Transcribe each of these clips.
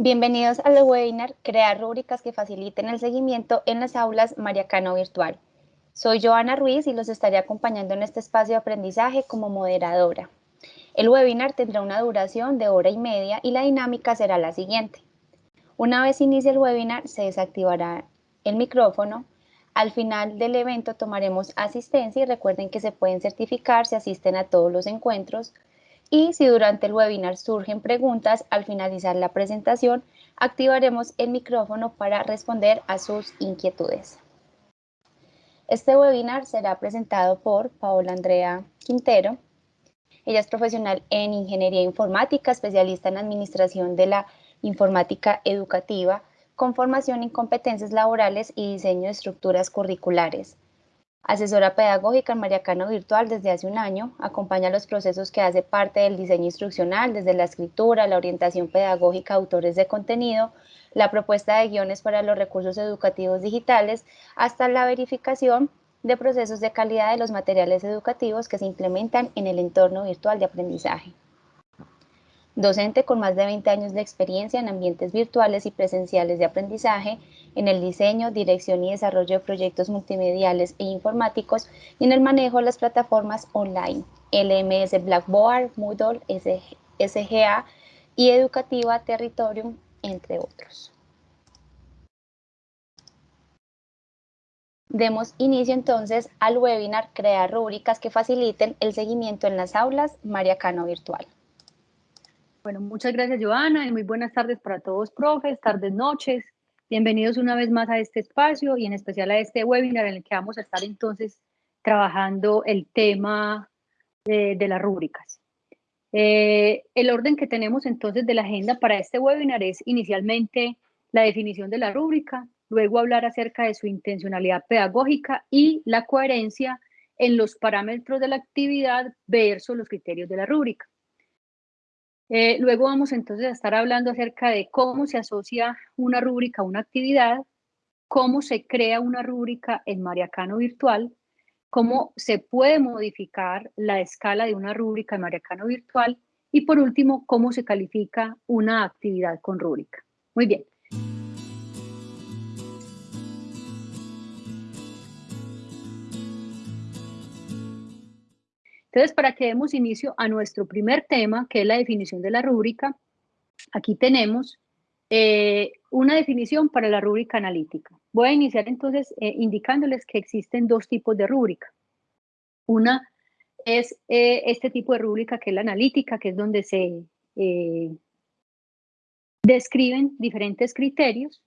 Bienvenidos al webinar Crear rúbricas que faciliten el seguimiento en las aulas Mariacano Virtual. Soy Joana Ruiz y los estaré acompañando en este espacio de aprendizaje como moderadora. El webinar tendrá una duración de hora y media y la dinámica será la siguiente. Una vez inicie el webinar, se desactivará el micrófono. Al final del evento tomaremos asistencia y recuerden que se pueden certificar si asisten a todos los encuentros y si durante el webinar surgen preguntas, al finalizar la presentación, activaremos el micrófono para responder a sus inquietudes. Este webinar será presentado por Paola Andrea Quintero. Ella es profesional en Ingeniería Informática, especialista en Administración de la Informática Educativa, con formación en competencias laborales y diseño de estructuras curriculares. Asesora pedagógica en Mariacano Virtual desde hace un año, acompaña los procesos que hace parte del diseño instruccional, desde la escritura, la orientación pedagógica autores de contenido, la propuesta de guiones para los recursos educativos digitales, hasta la verificación de procesos de calidad de los materiales educativos que se implementan en el entorno virtual de aprendizaje docente con más de 20 años de experiencia en ambientes virtuales y presenciales de aprendizaje, en el diseño, dirección y desarrollo de proyectos multimediales e informáticos y en el manejo de las plataformas online, LMS Blackboard, Moodle, SGA y Educativa Territorium, entre otros. Demos inicio entonces al webinar Crear rúbricas que faciliten el seguimiento en las aulas Mariacano Virtual. Bueno, muchas gracias, Joana, y muy buenas tardes para todos, profes, tardes, noches. Bienvenidos una vez más a este espacio y en especial a este webinar en el que vamos a estar entonces trabajando el tema de, las rúbricas. Eh, el orden que tenemos entonces de la agenda para este webinar es inicialmente la definición de la rúbrica, luego hablar acerca de su intencionalidad pedagógica y la coherencia en los parámetros de la actividad versus los criterios de la rúbrica. Eh, luego vamos entonces a estar hablando acerca de cómo se asocia una rúbrica a una actividad, cómo se crea una rúbrica en Mariacano Virtual, cómo se puede modificar la escala de una rúbrica en Mariacano Virtual y por último, cómo se califica una actividad con rúbrica. Muy bien. Entonces, para que demos inicio a nuestro primer tema, que es la definición de la rúbrica, aquí tenemos eh, una definición para la rúbrica analítica. Voy a iniciar entonces eh, indicándoles que existen dos tipos de rúbrica. Una es eh, este tipo de rúbrica que es la analítica, que es donde se describen diferentes criterios,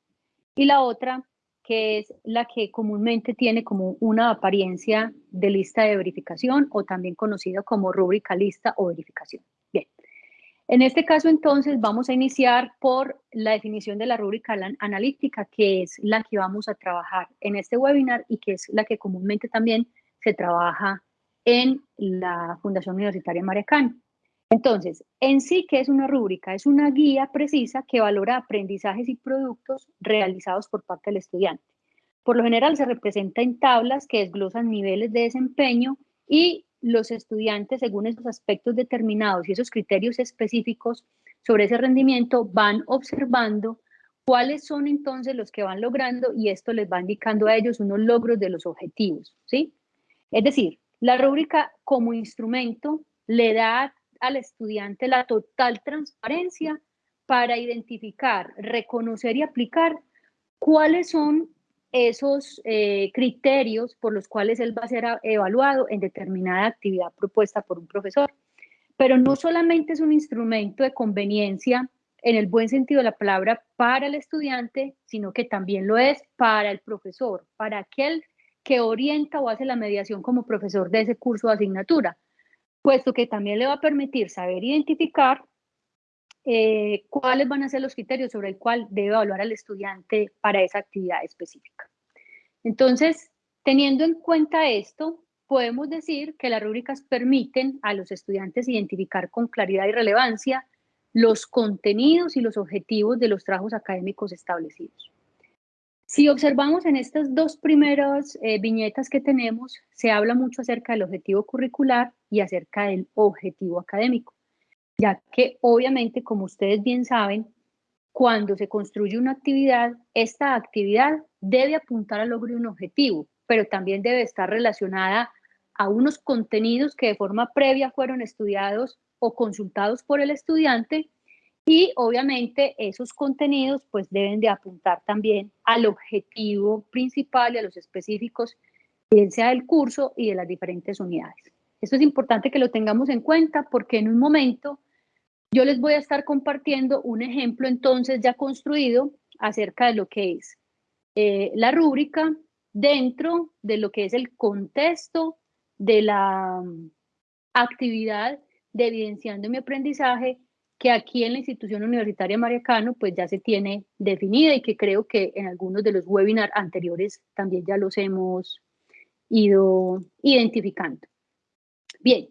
y la otra que es la que comúnmente tiene como una apariencia de lista de verificación o también conocida como rúbrica lista o verificación. Bien, en este caso entonces vamos a iniciar por la definición de la rúbrica analítica, que es la que vamos a trabajar en este webinar y que es la que comúnmente también se trabaja en la Fundación Universitaria Mariacano. Entonces, en sí, ¿qué es una rúbrica? Es una guía precisa que valora aprendizajes y productos realizados por parte del estudiante. Por lo general se representa en tablas que desglosan niveles de desempeño y los estudiantes, según esos aspectos determinados y esos criterios específicos sobre ese rendimiento, van observando cuáles son entonces los que van logrando y esto les va indicando a ellos unos logros de los objetivos, ¿sí? Es decir, la rúbrica como instrumento le da al estudiante la total transparencia para identificar, reconocer y aplicar cuáles son esos eh, criterios por los cuales él va a ser evaluado en determinada actividad propuesta por un profesor. Pero no solamente es un instrumento de conveniencia en el buen sentido de la palabra para el estudiante, sino que también lo es para el profesor, para aquel que orienta o hace la mediación como profesor de ese curso o asignatura puesto que también le va a permitir saber identificar eh, cuáles van a ser los criterios sobre el cual debe evaluar al estudiante para esa actividad específica. Entonces, teniendo en cuenta esto, podemos decir que las rúbricas permiten a los estudiantes identificar con claridad y relevancia los contenidos y los objetivos de los trabajos académicos establecidos. Si observamos en estas dos primeras eh, viñetas que tenemos, se habla mucho acerca del objetivo curricular y acerca del objetivo académico, ya que obviamente, como ustedes bien saben, cuando se construye una actividad, esta actividad debe apuntar al logro de un objetivo, pero también debe estar relacionada a unos contenidos que de forma previa fueron estudiados o consultados por el estudiante y obviamente esos contenidos pues deben de apuntar también al objetivo principal y a los específicos, bien sea del curso y de las diferentes unidades. Esto es importante que lo tengamos en cuenta porque en un momento yo les voy a estar compartiendo un ejemplo entonces ya construido acerca de lo que es eh, la rúbrica dentro de lo que es el contexto de la mm, actividad de evidenciando mi aprendizaje que aquí en la institución universitaria Mariacano pues ya se tiene definida y que creo que en algunos de los webinars anteriores también ya los hemos ido identificando. Bien,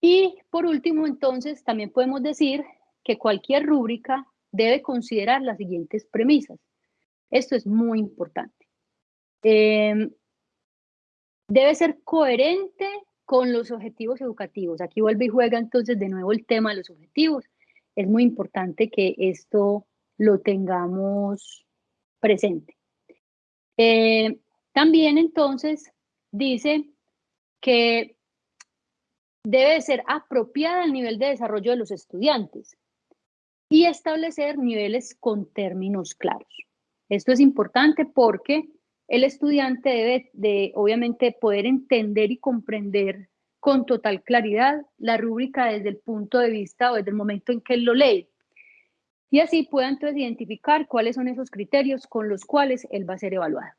y por último entonces también podemos decir que cualquier rúbrica debe considerar las siguientes premisas. Esto es muy importante. Em, debe ser coherente con los objetivos educativos. Aquí vuelve y juega entonces de nuevo el tema de los objetivos es muy importante que esto lo tengamos presente. Eh, también entonces dice que debe ser apropiada al nivel de desarrollo de los estudiantes y establecer niveles con términos claros. Esto es importante porque el estudiante debe de, obviamente, poder entender y comprender con total claridad la rúbrica desde el punto de vista o desde el momento en que él lo lee. Y así pueda entonces identificar cuáles son esos criterios con los cuales él va a ser evaluado.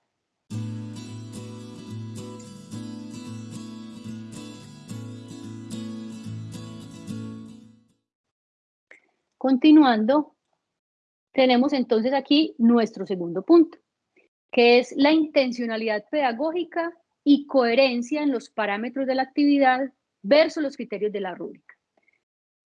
Continuando, tenemos entonces aquí nuestro segundo punto, que es la intencionalidad pedagógica y coherencia en los parámetros de la actividad versus los criterios de la rúbrica.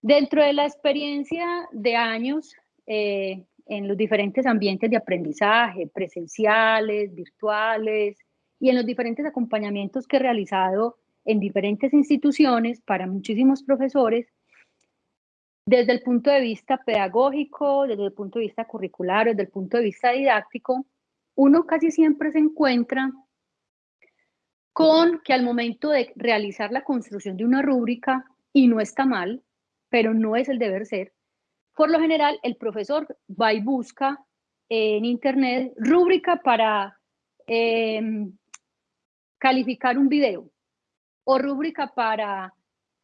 Dentro de la experiencia de años eh, en los diferentes ambientes de aprendizaje, presenciales, virtuales, y en los diferentes acompañamientos que he realizado en diferentes instituciones para muchísimos profesores, desde el punto de vista pedagógico, desde el punto de vista curricular, desde el punto de vista didáctico, uno casi siempre se encuentra con que al momento de realizar la construcción de una rúbrica, y no está mal, pero no es el deber ser, por lo general el profesor va y busca en internet rúbrica para em, calificar un video o rúbrica para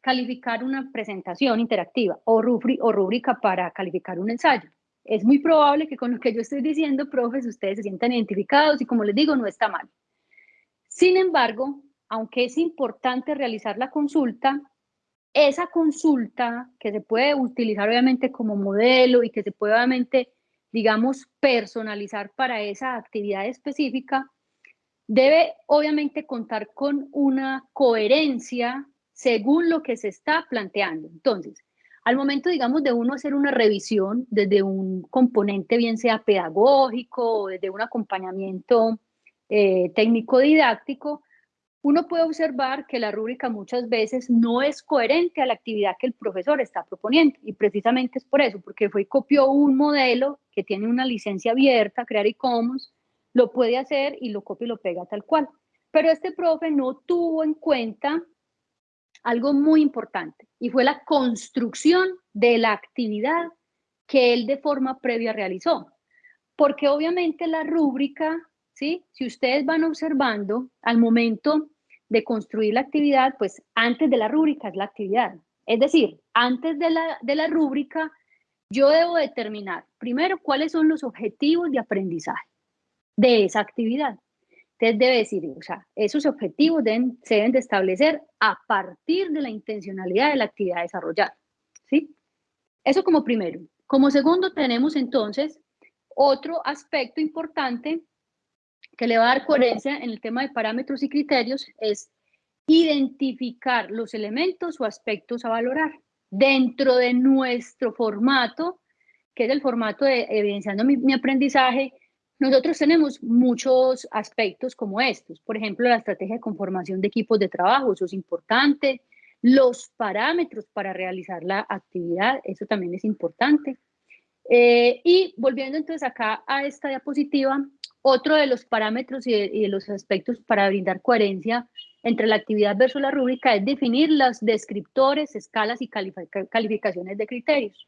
calificar una presentación interactiva o, o rúbrica para calificar un ensayo. Es muy probable que con lo que yo estoy diciendo, profes, ustedes se sientan identificados y como les digo, no está mal. Sin embargo, aunque es importante realizar la consulta, esa consulta que se puede utilizar obviamente como modelo y que se puede obviamente, digamos, personalizar para esa actividad específica, debe obviamente contar con una coherencia según lo que se está planteando. Entonces, al momento, digamos, de uno hacer una revisión desde un componente, bien sea pedagógico o desde un acompañamiento eh, técnico didáctico, uno puede observar que la rúbrica muchas veces no es coherente a la actividad que el profesor está proponiendo y precisamente es por eso, porque fue y copió un modelo que tiene una licencia abierta, Crear Commons, lo puede hacer y lo copia y lo pega tal cual. Pero este profe no tuvo en cuenta algo muy importante y fue la construcción de la actividad que él de forma previa realizó. Porque obviamente la rúbrica si ustedes van observando al momento de construir la actividad, pues antes de la rúbrica es la actividad. Es decir, antes de la, de la rúbrica, yo debo determinar primero cuáles son los objetivos de aprendizaje de esa actividad. Entonces debe decir, o sea, esos objetivos deben, se deben de establecer a partir de la intencionalidad de la actividad desarrollada. ¿sí? Eso como primero. Como segundo tenemos entonces otro aspecto importante que le va a dar coherencia en el tema de parámetros y criterios es identificar los elementos o aspectos a valorar dentro de nuestro formato, que es el formato de evidenciando mi, aprendizaje. Nosotros tenemos muchos aspectos como estos, por ejemplo, la estrategia de conformación de equipos de trabajo, eso es importante, los parámetros para realizar la actividad, eso también es importante. Eh, y volviendo entonces acá a esta diapositiva, otro de los parámetros y de, los aspectos para brindar coherencia entre la actividad versus la rúbrica es definir los descriptores, escalas y calificaciones de criterios.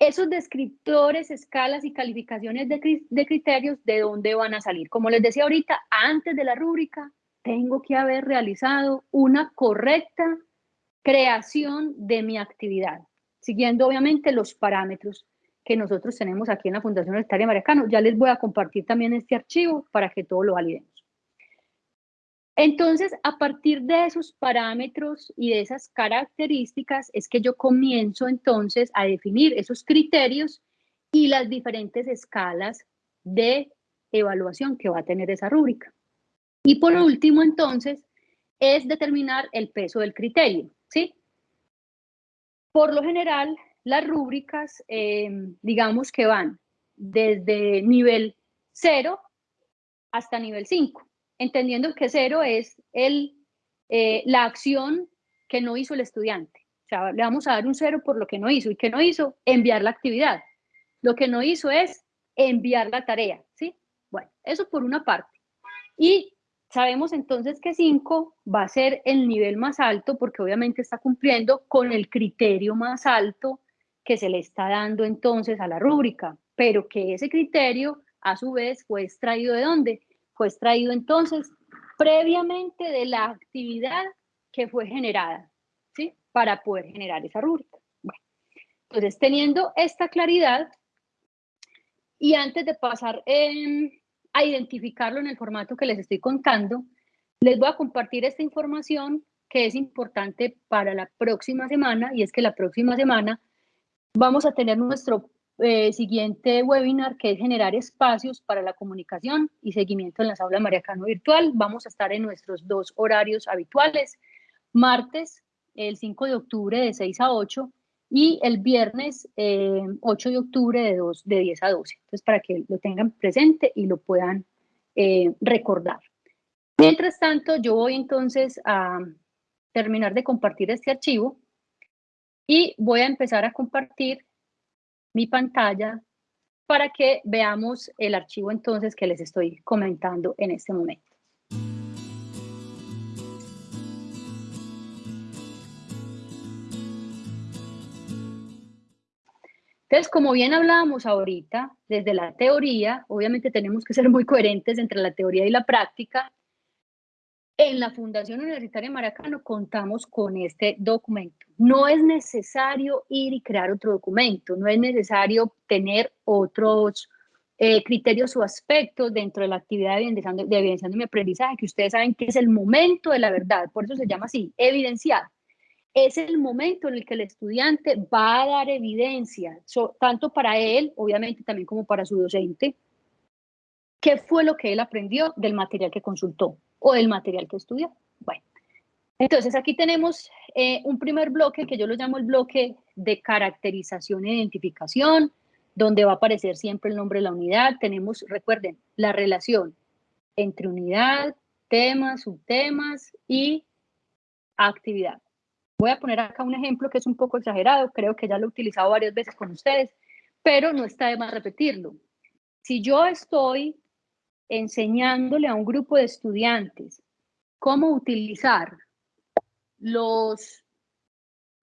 Esos descriptores, escalas y calificaciones de, criterios, ¿de dónde van a salir? Como les decía ahorita, antes de la rúbrica, tengo que haber realizado una correcta creación de mi actividad, siguiendo obviamente los parámetros que nosotros tenemos aquí en la Fundación Universitaria Maracano. Ya les voy a compartir también este archivo para que todo lo validemos. Entonces, a partir de esos parámetros y de esas características es que yo comienzo entonces a definir esos criterios y las diferentes escalas de evaluación que va a tener esa rúbrica. Y por último, entonces, es determinar el peso del criterio, ¿sí? Por lo general, las rúbricas, em, digamos que van desde nivel 0 hasta nivel 5, entendiendo que 0 es el, eh, la acción que no hizo el estudiante. O sea, le vamos a dar un 0 por lo que no hizo. ¿Y qué no hizo? Enviar la actividad. Lo que no hizo es enviar la tarea, ¿sí? Bueno, eso por una parte. Y Sabemos entonces que 5 va a ser el nivel más alto porque obviamente está cumpliendo con el criterio más alto que se le está dando entonces a la rúbrica, pero que ese criterio a su vez fue extraído de dónde? Fue extraído entonces previamente de la actividad que fue generada, ¿sí? Para poder generar esa rúbrica. Bueno, entonces teniendo esta claridad y antes de pasar en a identificarlo en el formato que les estoy contando, les voy a compartir esta información que es importante para la próxima semana y es que la próxima semana vamos a tener nuestro eh, siguiente webinar que es generar espacios para la comunicación y seguimiento en las aulas Mariacano Virtual. Vamos a estar en nuestros dos horarios habituales, martes el 5 de octubre de 6 a 8 y el viernes 8 eh, de octubre de, de 10 a 12. Entonces, para que lo tengan presente y lo puedan eh, recordar. Mientras tanto, yo voy entonces a terminar de compartir este archivo y voy a empezar a compartir mi pantalla para que veamos el archivo entonces que les estoy comentando en este momento. Entonces, como bien hablábamos ahorita, desde la teoría, obviamente tenemos que ser muy coherentes entre la teoría y la práctica. En la Fundación Universitaria Maracano contamos con este documento. No es necesario ir y crear otro documento, no es necesario tener otros eh, criterios o aspectos dentro de la actividad de evidenciando, de evidenciando mi aprendizaje, que ustedes saben que es el momento de la verdad, por eso se llama así, evidenciar es el momento en el que el estudiante va a dar evidencia, tanto para él, obviamente también como para su docente, qué fue lo que él aprendió del material que consultó o del material que estudió. Bueno, entonces aquí tenemos eh, un primer bloque que yo lo llamo el bloque de caracterización e identificación, donde va a aparecer siempre el nombre de la unidad. Tenemos, recuerden, la relación entre unidad, temas, subtemas y actividad. Voy a poner acá un ejemplo que es un poco exagerado, creo que ya lo he utilizado varias veces con ustedes, pero no está de más repetirlo. Si yo estoy enseñándole a un grupo de estudiantes cómo utilizar los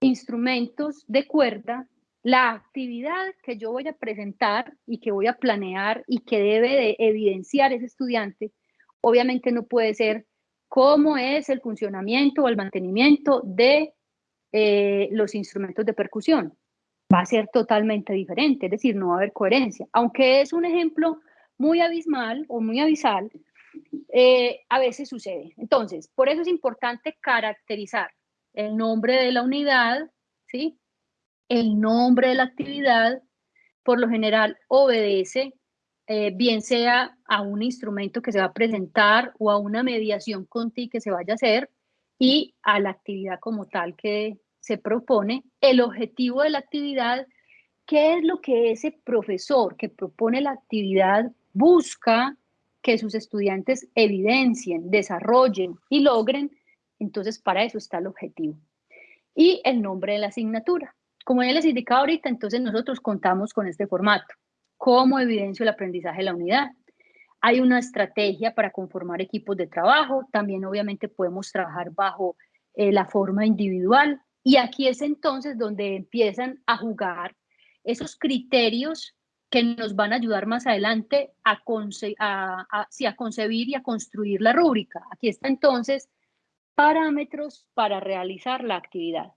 instrumentos de cuerda, la actividad que yo voy a presentar y que voy a planear y que debe de evidenciar ese estudiante, obviamente no puede ser cómo es el funcionamiento o el mantenimiento de eh, los instrumentos de percusión. Va a ser totalmente diferente, es decir, no va a haber coherencia. Aunque es un ejemplo muy abismal o muy abisal, eh, a veces sucede. Entonces, por eso es importante caracterizar el nombre de la unidad, ¿sí? El nombre de la actividad, por lo general, obedece eh, bien sea a un instrumento que se va a presentar o a una mediación con ti que se vaya a hacer, y a la actividad como tal que se propone, el objetivo de la actividad, qué es lo que ese profesor que propone la actividad busca que sus estudiantes evidencien, desarrollen y logren, entonces para eso está el objetivo. Y el nombre de la asignatura. Como ya les indicaba ahorita, entonces nosotros contamos con este formato. ¿Cómo evidencio el aprendizaje de la unidad? Hay una estrategia para conformar equipos de trabajo. También obviamente podemos trabajar bajo eh, la forma individual. Y aquí es entonces donde empiezan a jugar esos criterios que nos van a ayudar más adelante a, a, concebir y a construir la rúbrica. Aquí está entonces parámetros para realizar la actividad.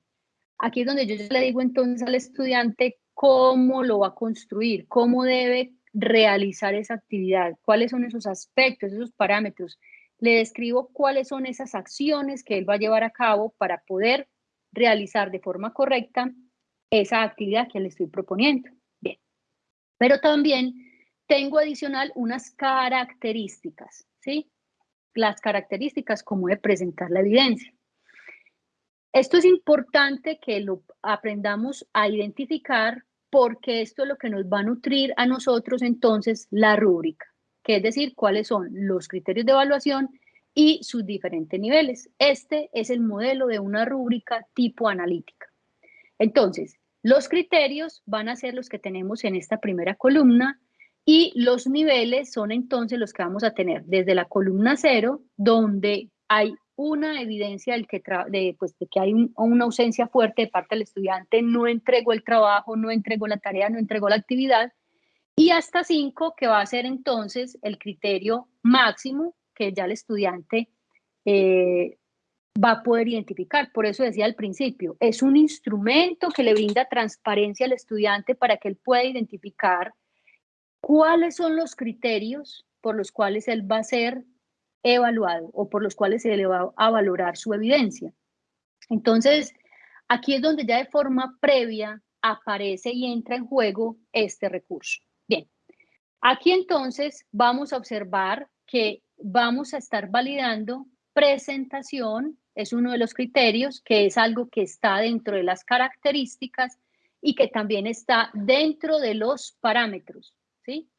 Aquí es donde yo le digo entonces al estudiante cómo lo va a construir, cómo debe realizar esa actividad, cuáles son esos aspectos, esos parámetros. Le describo cuáles son esas acciones que él va a llevar a cabo para poder realizar de forma correcta esa actividad que le estoy proponiendo. Pero también tengo adicional unas características, ¿sí? Las características como de presentar la evidencia. Esto es importante que lo aprendamos a identificar porque esto es lo que nos va a nutrir a nosotros entonces la rúbrica, que es decir, cuáles son los criterios de evaluación y sus diferentes niveles. Este es el modelo de una rúbrica tipo analítica. Entonces, los criterios van a ser los que tenemos en esta primera columna y los niveles son entonces los que vamos a tener desde la columna cero, donde hay una evidencia del que de, pues, de que hay una ausencia fuerte de parte del estudiante, no entregó el trabajo, no entregó la tarea, no entregó la actividad, y hasta cinco, que va a ser entonces el criterio máximo que ya el estudiante eh, va a poder identificar. Por eso decía al principio, es un instrumento que le brinda transparencia al estudiante para que él pueda identificar cuáles son los criterios por los cuales él va a ser evaluado o por los cuales se le va a valorar su evidencia. Entonces, aquí es donde ya de forma previa aparece y entra en juego este recurso. Bien, aquí entonces vamos a observar que vamos a estar validando presentación, es uno de los criterios, que es algo que está dentro de las características y que también está dentro de los parámetros, ¿sí?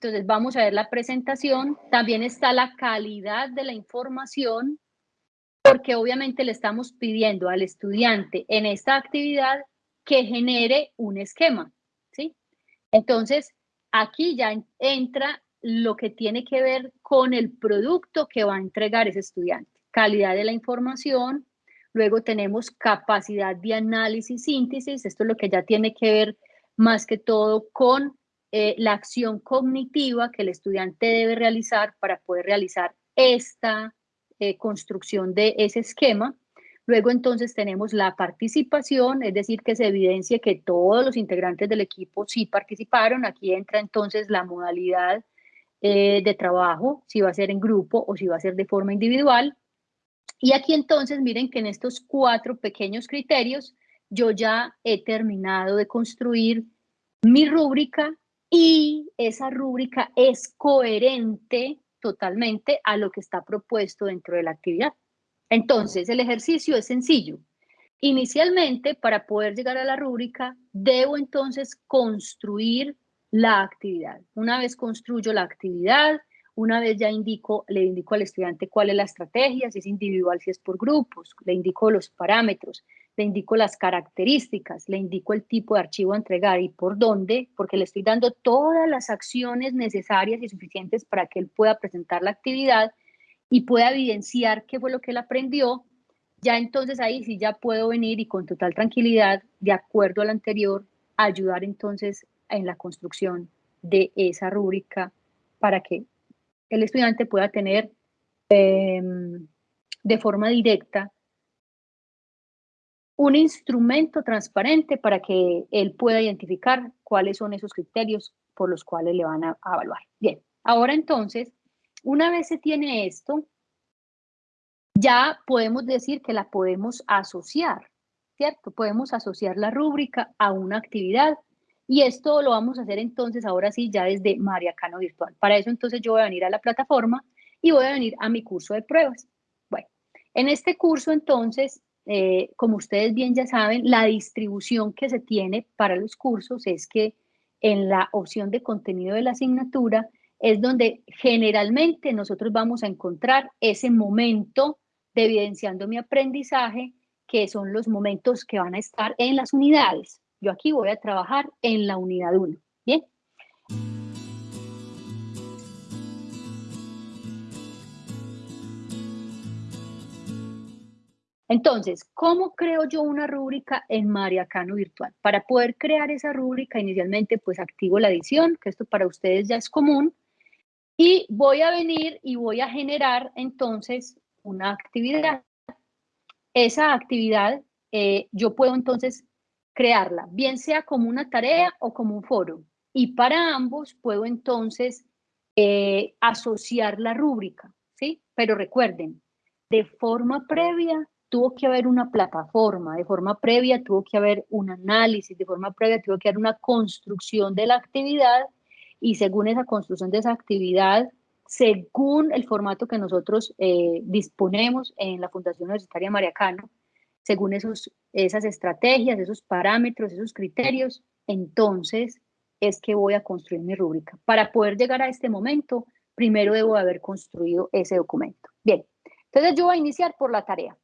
Entonces vamos a ver la presentación. También está la calidad de la información, porque obviamente le estamos pidiendo al estudiante en esta actividad que genere un esquema, ¿sí? Entonces, aquí ya entra lo que tiene que ver con el producto que va a entregar ese estudiante. Calidad de la información, luego tenemos capacidad de análisis, síntesis, esto es lo que ya tiene que ver más que todo con eh, la acción cognitiva que el estudiante debe realizar para poder realizar esta eh, construcción de ese esquema. Luego entonces tenemos la participación, es decir, que se evidencie que todos los integrantes del equipo sí participaron. Aquí entra entonces la modalidad eh, de trabajo, si va a ser en grupo o si va a ser de forma individual. Y aquí entonces miren que en estos cuatro pequeños criterios yo ya he terminado de construir mi rúbrica y esa rúbrica es coherente totalmente a lo que está propuesto dentro de la actividad. Entonces, el ejercicio es sencillo. Inicialmente, para poder llegar a la rúbrica, debo entonces construir la actividad. Una vez construyo la actividad, una vez ya indico, le indico al estudiante cuál es la estrategia, si es individual, si es por grupos, le indico los parámetros, le indico las características, le indico el tipo de archivo a entregar y por dónde, porque le estoy dando todas las acciones necesarias y suficientes para que él pueda presentar la actividad y pueda evidenciar qué fue lo que él aprendió, ya entonces ahí sí ya puedo venir y con total tranquilidad, de acuerdo al anterior, ayudar entonces en la construcción de esa rúbrica para que el estudiante pueda tener em, de forma directa un instrumento transparente para que él pueda identificar cuáles son esos criterios por los cuales le van a, evaluar. Bien, ahora entonces, una vez se tiene esto, ya podemos decir que la podemos asociar, ¿cierto? Podemos asociar la rúbrica a una actividad y esto lo vamos a hacer entonces ahora sí ya desde Mariacano Virtual. Para eso entonces yo voy a venir a la plataforma y voy a venir a mi curso de pruebas. Bueno, en este curso entonces eh, como ustedes bien ya saben, la distribución que se tiene para los cursos es que en la opción de contenido de la asignatura es donde generalmente nosotros vamos a encontrar ese momento de evidenciando mi aprendizaje, que son los momentos que van a estar en las unidades. Yo aquí voy a trabajar en la unidad 1. Bien. Entonces, ¿cómo creo yo una rúbrica en Mariacano Virtual? Para poder crear esa rúbrica, inicialmente pues activo la edición, que esto para ustedes ya es común, y voy a venir y voy a generar entonces una actividad. Esa actividad eh, yo puedo entonces crearla, bien sea como una tarea o como un foro. Y para ambos puedo entonces eh, asociar la rúbrica, ¿sí? Pero recuerden, de forma previa tuvo que haber una plataforma, de forma previa tuvo que haber un análisis, de forma previa tuvo que haber una construcción de la actividad y según esa construcción de esa actividad, según el formato que nosotros eh, disponemos en la Fundación Universitaria Mariacano, según esos, esas estrategias, esos parámetros, esos criterios, entonces es que voy a construir mi rúbrica. Para poder llegar a este momento, primero debo haber construido ese documento. Bien, entonces yo voy a iniciar por la tarea.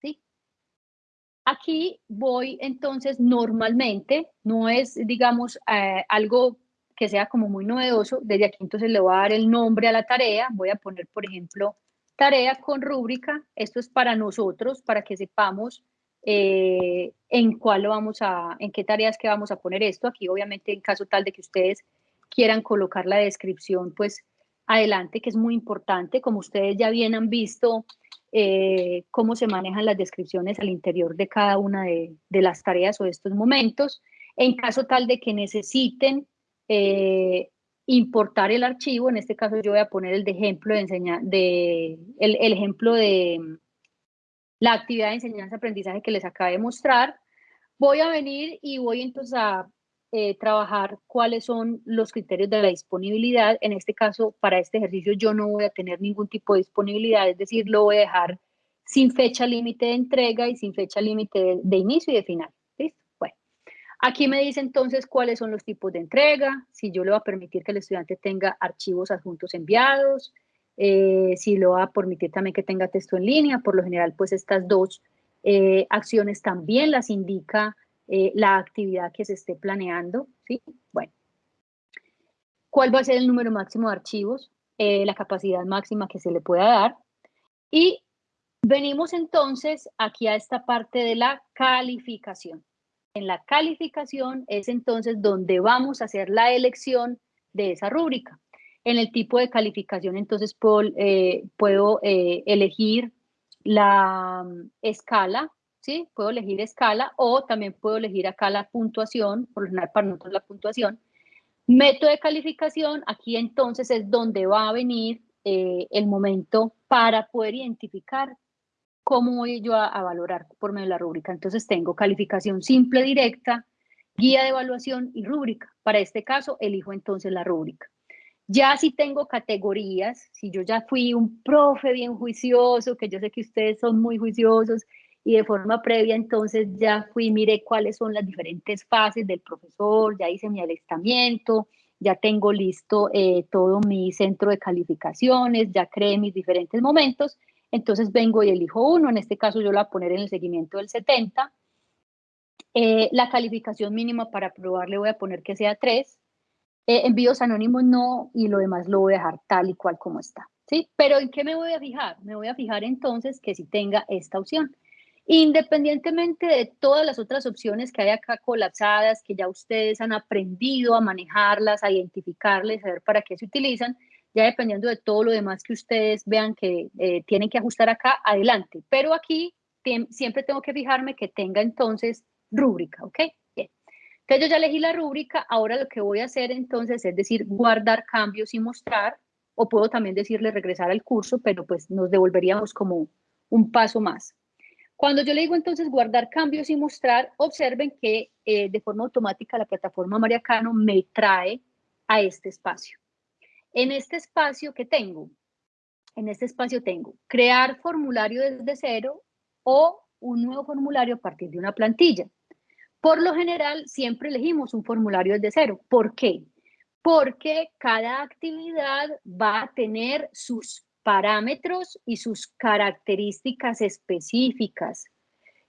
¿sí? Aquí voy entonces normalmente, no es digamos eh, algo que sea como muy novedoso, desde aquí entonces le voy a dar el nombre a la tarea, voy a poner por ejemplo tarea con rúbrica, esto es para nosotros, para que sepamos eh, en cuál lo vamos a, en qué tareas que vamos a poner esto. Aquí obviamente en caso tal de que ustedes quieran colocar la descripción, pues adelante, que es muy importante. Como ustedes ya bien han visto, eh, cómo se manejan las descripciones al interior de cada una de, las tareas o de estos momentos. En caso tal de que necesiten eh, importar el archivo, en este caso yo voy a poner el de ejemplo de enseñar, de, el, ejemplo de la actividad de enseñanza-aprendizaje que les acabé de mostrar. Voy a venir y voy entonces a eh, trabajar cuáles son los criterios de la disponibilidad. En este caso, para este ejercicio yo no voy a tener ningún tipo de disponibilidad, es decir, lo voy a dejar sin fecha límite de entrega y sin fecha límite de, inicio y de final. Aquí me dice entonces cuáles son los tipos de entrega, si yo le voy a permitir que el estudiante tenga archivos adjuntos enviados, eh, si lo va a permitir también que tenga texto en línea, por lo general pues estas dos eh, acciones también las indica eh, la actividad que se esté planeando, ¿sí? Bueno, ¿cuál va a ser el número máximo de archivos? la capacidad máxima que se le pueda dar y venimos entonces aquí a esta parte de la calificación. En la calificación es entonces donde vamos a hacer la elección de esa rúbrica. En el tipo de calificación, entonces puedo, eh, puedo eh, elegir la mm, escala, ¿sí? Puedo elegir escala o también puedo elegir acá la puntuación, por lo general para nosotros la puntuación. Método de calificación, aquí entonces es donde va a venir eh, el momento para poder identificar cómo voy yo a, a, valorar por medio de la rúbrica. Entonces tengo calificación simple directa, guía de evaluación y rúbrica. Para este caso, elijo entonces la rúbrica. Ya si tengo categorías, si yo ya fui un profe bien juicioso, que yo sé que ustedes son muy juiciosos, y de forma previa entonces ya fui, miré cuáles son las diferentes fases del profesor, ya hice mi alistamiento, ya tengo listo eh, todo mi centro de calificaciones, ya creé mis diferentes momentos, entonces vengo y elijo uno, en este caso yo lo voy a poner en el seguimiento del 70, eh, la calificación mínima para probar le voy a poner que sea 3, eh, envíos anónimos no, y lo demás lo voy a dejar tal y cual como está. ¿sí? Pero ¿en qué me voy a fijar? Me voy a fijar entonces que si tenga esta opción. Independientemente de todas las otras opciones que hay acá colapsadas, que ya ustedes han aprendido a manejarlas, a identificarles, a ver para qué se utilizan, ya dependiendo de todo lo demás que ustedes vean que eh, tienen que ajustar acá, adelante. Pero aquí siempre tengo que fijarme que tenga entonces rúbrica, ¿ok? Entonces yo ya elegí la rúbrica, ahora lo que voy a hacer entonces es decir, guardar cambios y mostrar, o puedo también decirle regresar al curso, pero pues nos devolveríamos como un paso más. Cuando yo le digo entonces guardar cambios y mostrar, observen que eh, de forma automática la plataforma Mariacano me trae a este espacio. En este espacio que tengo, en este espacio tengo crear formulario desde cero o un nuevo formulario a partir de una plantilla. Por lo general, siempre elegimos un formulario desde cero. ¿Por qué? Porque cada actividad va a tener sus parámetros y sus características específicas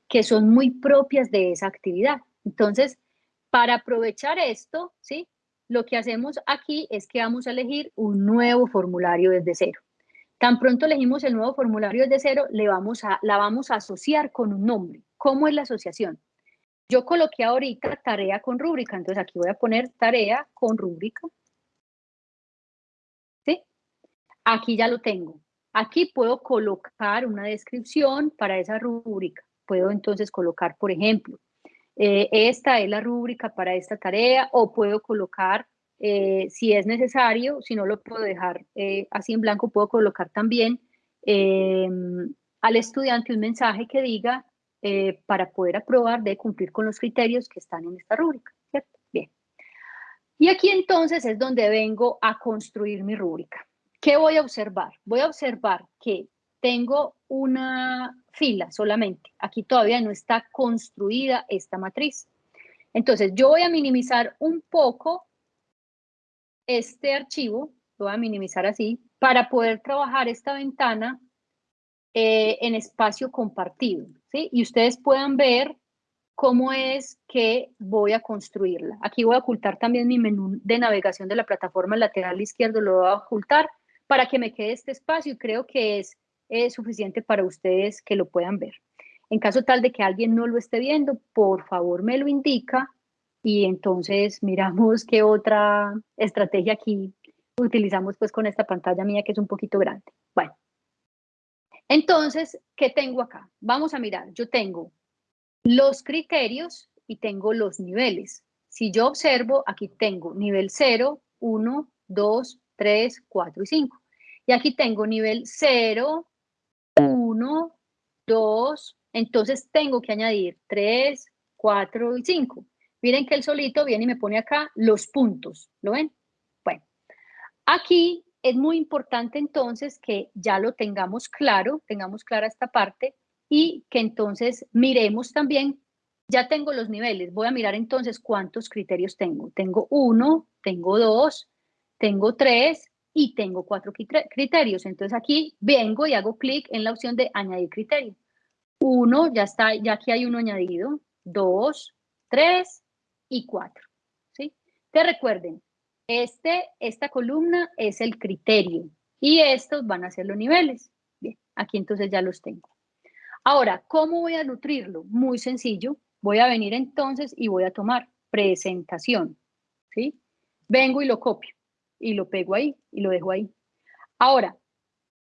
que son muy propias de esa actividad. Entonces, para aprovechar esto, ¿sí? Lo que hacemos aquí es que vamos a elegir un nuevo formulario desde cero. Tan pronto elegimos el nuevo formulario desde cero, le vamos a, la vamos a asociar con un nombre. ¿Cómo es la asociación? Yo coloqué ahorita tarea con rúbrica, entonces aquí voy a poner tarea con rúbrica. ¿Sí? Aquí ya lo tengo. Aquí puedo colocar una descripción para esa rúbrica. Puedo entonces colocar, por ejemplo, eh, esta es la rúbrica para esta tarea o puedo colocar, eh, si es necesario, si no lo puedo dejar eh, así en blanco, puedo colocar también al estudiante un mensaje que diga para poder aprobar de cumplir con los criterios que están en esta rúbrica, ¿cierto? Bien. Y aquí entonces es donde vengo a construir mi rúbrica. ¿Qué voy a observar? Voy a observar que tengo una fila solamente. Aquí todavía no está construida esta matriz. Entonces, yo voy a minimizar un poco este archivo, lo voy a minimizar así, para poder trabajar esta ventana eh, en espacio compartido. ¿sí? Y ustedes puedan ver cómo es que voy a construirla. Aquí voy a ocultar también mi menú de navegación de la plataforma lateral izquierdo, lo voy a ocultar para que me quede este espacio creo que es es suficiente para ustedes que lo puedan ver. En caso tal de que alguien no lo esté viendo, por favor me lo indica y entonces miramos qué otra estrategia aquí utilizamos pues con esta pantalla mía que es un poquito grande. Bueno, entonces, ¿qué tengo acá? Vamos a mirar, yo tengo los criterios y tengo los niveles. Si yo observo, aquí tengo nivel 0, 1, 2, 3, 4 y 5. Y aquí tengo nivel 0, 1, 2, entonces tengo que añadir 3, 4 y 5. Miren que el solito viene y me pone acá los puntos, ¿lo ven? Bueno, aquí es muy importante entonces que ya lo tengamos claro, tengamos clara esta parte y que entonces miremos también, ya tengo los niveles, voy a mirar entonces cuántos criterios tengo. Tengo 1, tengo 2, tengo 3, y tengo cuatro criterios. Entonces aquí vengo y hago clic en la opción de añadir criterio. Uno, ya está, ya aquí hay uno añadido. Dos, tres y cuatro. ¿sí? Te recuerden, este, esta columna es el criterio y estos van a ser los niveles. Bien, aquí entonces ya los tengo. Ahora, ¿cómo voy a nutrirlo? Muy sencillo. Voy a venir entonces y voy a tomar presentación. ¿sí? Vengo y lo copio y lo pego ahí y lo dejo ahí. Ahora,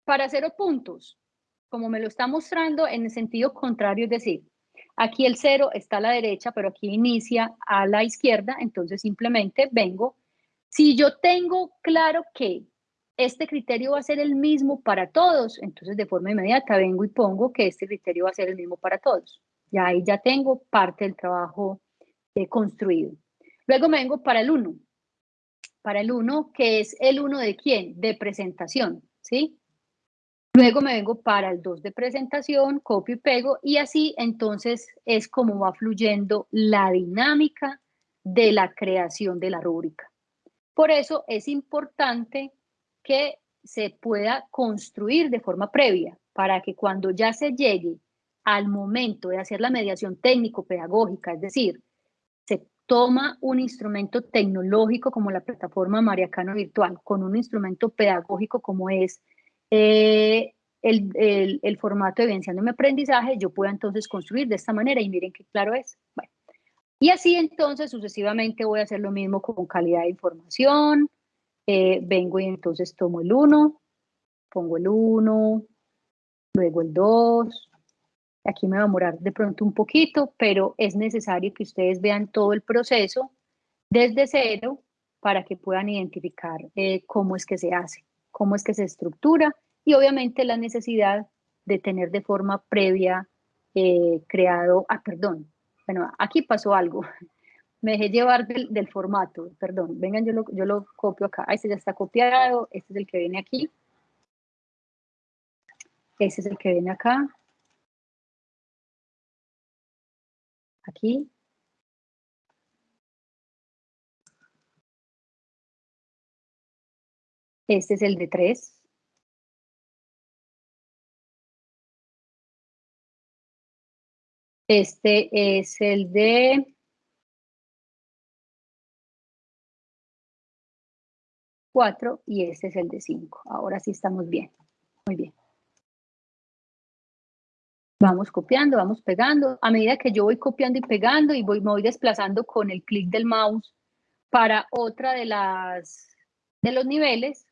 para cero puntos, como me lo está mostrando en el sentido contrario, es decir, aquí el cero está a la derecha, pero aquí inicia a la izquierda, entonces simplemente vengo. Si yo tengo claro que este criterio va a ser el mismo para todos, entonces de forma inmediata vengo y pongo que este criterio va a ser el mismo para todos. Ya ahí ya tengo parte del trabajo eh, construido. Luego me vengo para el 1 para el 1, que es el 1 de quién? De presentación, ¿sí? Luego me vengo para el 2 de presentación, copio y pego, y así entonces es como va fluyendo la dinámica de la creación de la rúbrica. Por eso es importante que se pueda construir de forma previa para que cuando ya se llegue al momento de hacer la mediación técnico-pedagógica, es decir, toma un instrumento tecnológico como la plataforma Mariacano Virtual, con un instrumento pedagógico como es eh, el, formato de Evidenciando mi aprendizaje, yo puedo entonces construir de esta manera y miren qué claro es. Bueno, y así entonces sucesivamente voy a hacer lo mismo con calidad de información, eh, vengo y entonces tomo el 1, pongo el 1, luego el 2, Aquí me va a demorar de pronto un poquito, pero es necesario que ustedes vean todo el proceso desde cero para que puedan identificar eh, cómo es que se hace, cómo es que se estructura y obviamente la necesidad de tener de forma previa eh, creado, ah, perdón, bueno, aquí pasó algo, me dejé llevar del, formato, perdón, vengan, yo lo, yo lo copio acá, ah, este ya está copiado, este es el que viene aquí, este es el que viene acá, aquí. Este es el de 3. Este es el de cuatro y este es el de 5. Ahora sí estamos bien. Muy bien. Vamos copiando, vamos pegando. A medida que yo voy copiando y pegando y voy, me voy desplazando con el clic del mouse para otra de las de los niveles,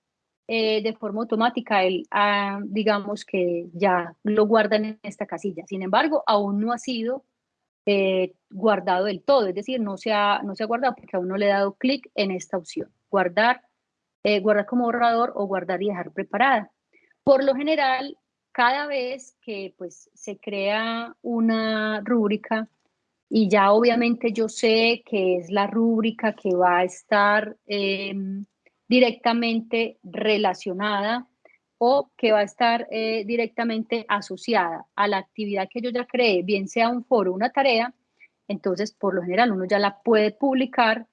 eh, de forma automática él, ah, digamos que ya lo guardan en esta casilla. Sin embargo, aún no ha sido eh, guardado del todo, es decir, no se, ha, no se ha guardado porque aún no le he dado clic en esta opción, guardar, eh, guardar como borrador o guardar y dejar preparada. Por lo general, cada vez que pues, se crea una rúbrica, y ya obviamente yo sé que es la rúbrica que va a estar em, directamente relacionada o que va a estar eh, directamente asociada a la actividad que yo ya creé, bien sea un foro una tarea, entonces por lo general uno ya la puede publicar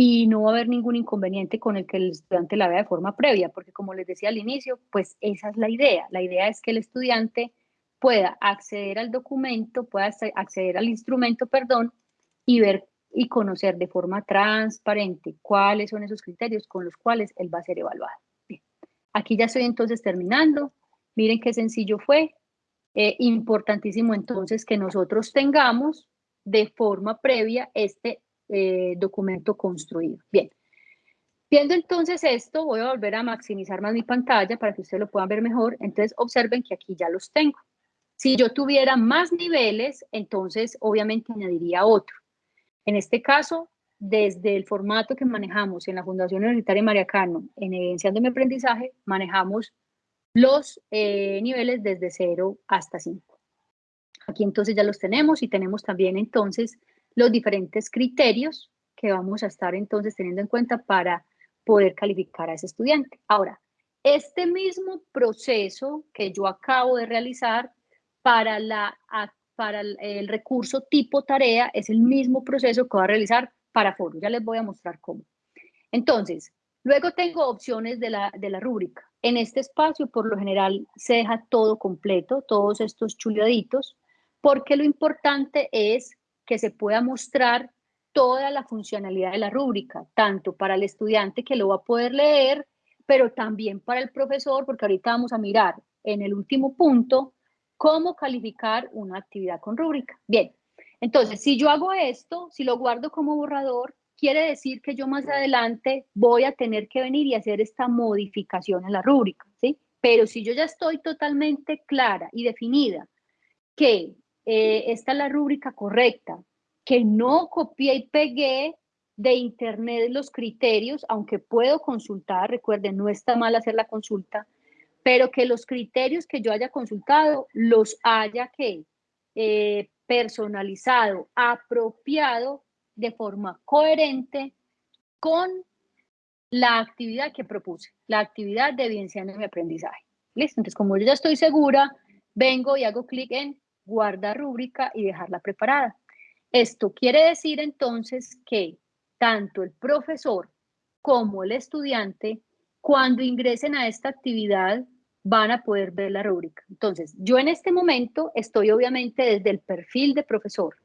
y no va a haber ningún inconveniente con el que el estudiante la vea de forma previa, porque como les decía al inicio, pues esa es la idea. La idea es que el estudiante pueda acceder al documento, pueda acceder al instrumento, perdón, y ver y conocer de forma transparente cuáles son esos criterios con los cuales él va a ser evaluado. Bien. Aquí ya estoy entonces terminando. Miren qué sencillo fue. Eh, importantísimo entonces que nosotros tengamos de forma previa este eh, documento construido. Bien, viendo entonces esto, voy a volver a maximizar más mi pantalla para que ustedes lo puedan ver mejor. Entonces, observen que aquí ya los tengo. Si yo tuviera más niveles, entonces obviamente añadiría otro. En este caso, desde el formato que manejamos en la Fundación Universitaria María Cano, en Evidenciando mi Aprendizaje, manejamos los eh, niveles desde 0 hasta 5. Aquí entonces ya los tenemos y tenemos también entonces los diferentes criterios que vamos a estar entonces teniendo en cuenta para poder calificar a ese estudiante. Ahora, este mismo proceso que yo acabo de realizar para, la, para el, recurso tipo tarea es el mismo proceso que voy a realizar para foro. Ya les voy a mostrar cómo. Entonces, luego tengo opciones de la, de la rúbrica. En este espacio, por lo general, se deja todo completo, todos estos chuleaditos, porque lo importante es que se pueda mostrar toda la funcionalidad de la rúbrica, tanto para el estudiante que lo va a poder leer, pero también para el profesor, porque ahorita vamos a mirar en el último punto cómo calificar una actividad con rúbrica. Bien, entonces, si yo hago esto, si lo guardo como borrador, quiere decir que yo más adelante voy a tener que venir y hacer esta modificación en la rúbrica, ¿sí? Pero si yo ya estoy totalmente clara y definida que eh, esta es la rúbrica correcta, que no copié y pegué de internet los criterios, aunque puedo consultar, recuerden, no está mal hacer la consulta, pero que los criterios que yo haya consultado los haya que eh, personalizado, apropiado de forma coherente con la actividad que propuse, la actividad de evidenciando mi aprendizaje. ¿Listo? Entonces, como yo ya estoy segura, vengo y hago clic en guardar rúbrica y dejarla preparada. Esto quiere decir entonces que tanto el profesor como el estudiante, cuando ingresen a esta actividad, van a poder ver la rúbrica. Entonces, yo en este momento estoy obviamente desde el perfil de profesor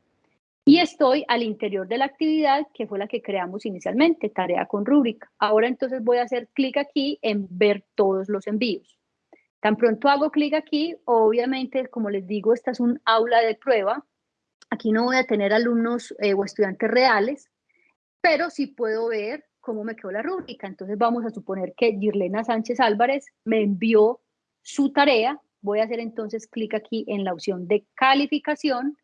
y estoy al interior de la actividad que fue la que creamos inicialmente, tarea con rúbrica. Ahora entonces voy a hacer clic aquí en ver todos los envíos. Tan pronto hago clic aquí, obviamente, como les digo, esta es un aula de prueba. Aquí no voy a tener alumnos eh, o estudiantes reales, pero sí puedo ver cómo me quedó la rúbrica. Entonces vamos a suponer que Girlena Sánchez Álvarez me envió su tarea. Voy a hacer entonces clic aquí en la opción de calificación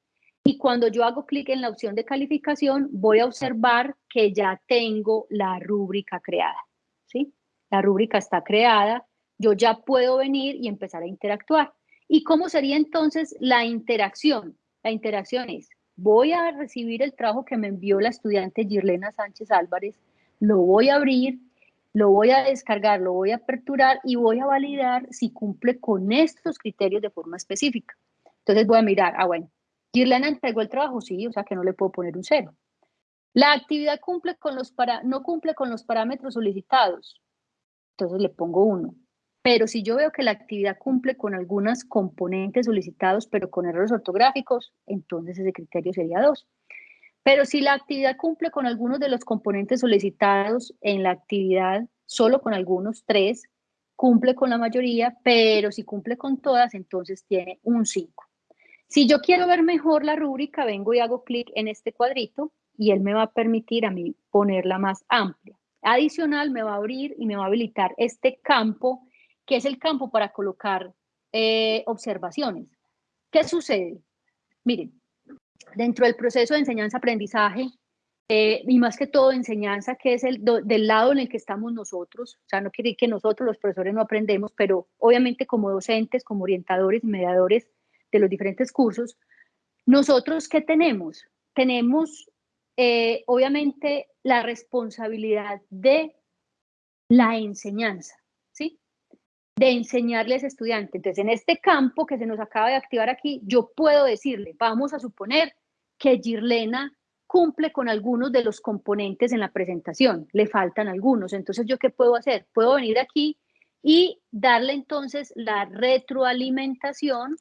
y cuando yo hago clic en la opción de calificación voy a observar que ya tengo la rúbrica creada. ¿sí? La rúbrica está creada, yo ya puedo venir y empezar a interactuar. ¿Y cómo sería entonces la interacción? La interacción es, voy a recibir el trabajo que me envió la estudiante Girlena Sánchez Álvarez, lo voy a abrir, lo voy a descargar, lo voy a aperturar y voy a validar si cumple con estos criterios de forma específica. Entonces voy a mirar, ah bueno, Girlena entregó el trabajo, sí, o sea que no le puedo poner un cero. La actividad cumple con los para, no cumple con los parámetros solicitados, entonces le pongo uno. Pero si yo veo que la actividad cumple con algunos componentes solicitados, pero con errores ortográficos, entonces ese criterio sería 2. Pero si la actividad cumple con algunos de los componentes solicitados en la actividad, solo con algunos, tres, cumple con la mayoría, pero si cumple con todas, entonces tiene un 5. Si yo quiero ver mejor la rúbrica, vengo y hago clic en este cuadrito y él me va a permitir a mí ponerla más amplia. Adicional, me va a abrir y me va a habilitar este campo, que es el campo para colocar eh, observaciones. ¿Qué sucede? Miren, dentro del proceso de enseñanza-aprendizaje, eh, y más que todo enseñanza, que es el del lado en el que estamos nosotros, o sea, no quiere decir que nosotros los profesores no aprendemos, pero obviamente como docentes, como orientadores y mediadores de los diferentes cursos, nosotros ¿qué tenemos? Tenemos eh, obviamente la responsabilidad de la enseñanza. De enseñarles a estudiantes. Entonces, en este campo que se nos acaba de activar aquí, yo puedo decirle, vamos a suponer que Girlena cumple con algunos de los componentes en la presentación, le faltan algunos. Entonces, ¿yo qué puedo hacer? Puedo venir aquí y darle entonces la retroalimentación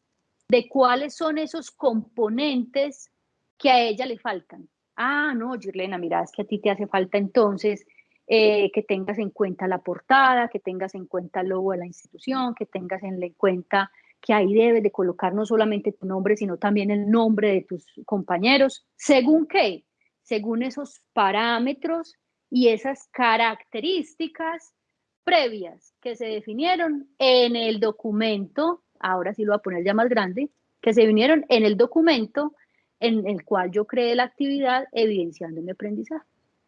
de cuáles son esos componentes que a ella le faltan. Ah, no, Girlena, mira, es que a ti te hace falta entonces eh, que tengas en cuenta la portada, que tengas en cuenta el logo de la institución, que tengas en cuenta que ahí debes de colocar no solamente tu nombre, sino también el nombre de tus compañeros. ¿Según qué? Según esos parámetros y esas características previas que se definieron en el documento ahora sí lo voy a poner ya más grande, que se vinieron en el documento en el cual yo creé la actividad evidenciando mi aprendizaje.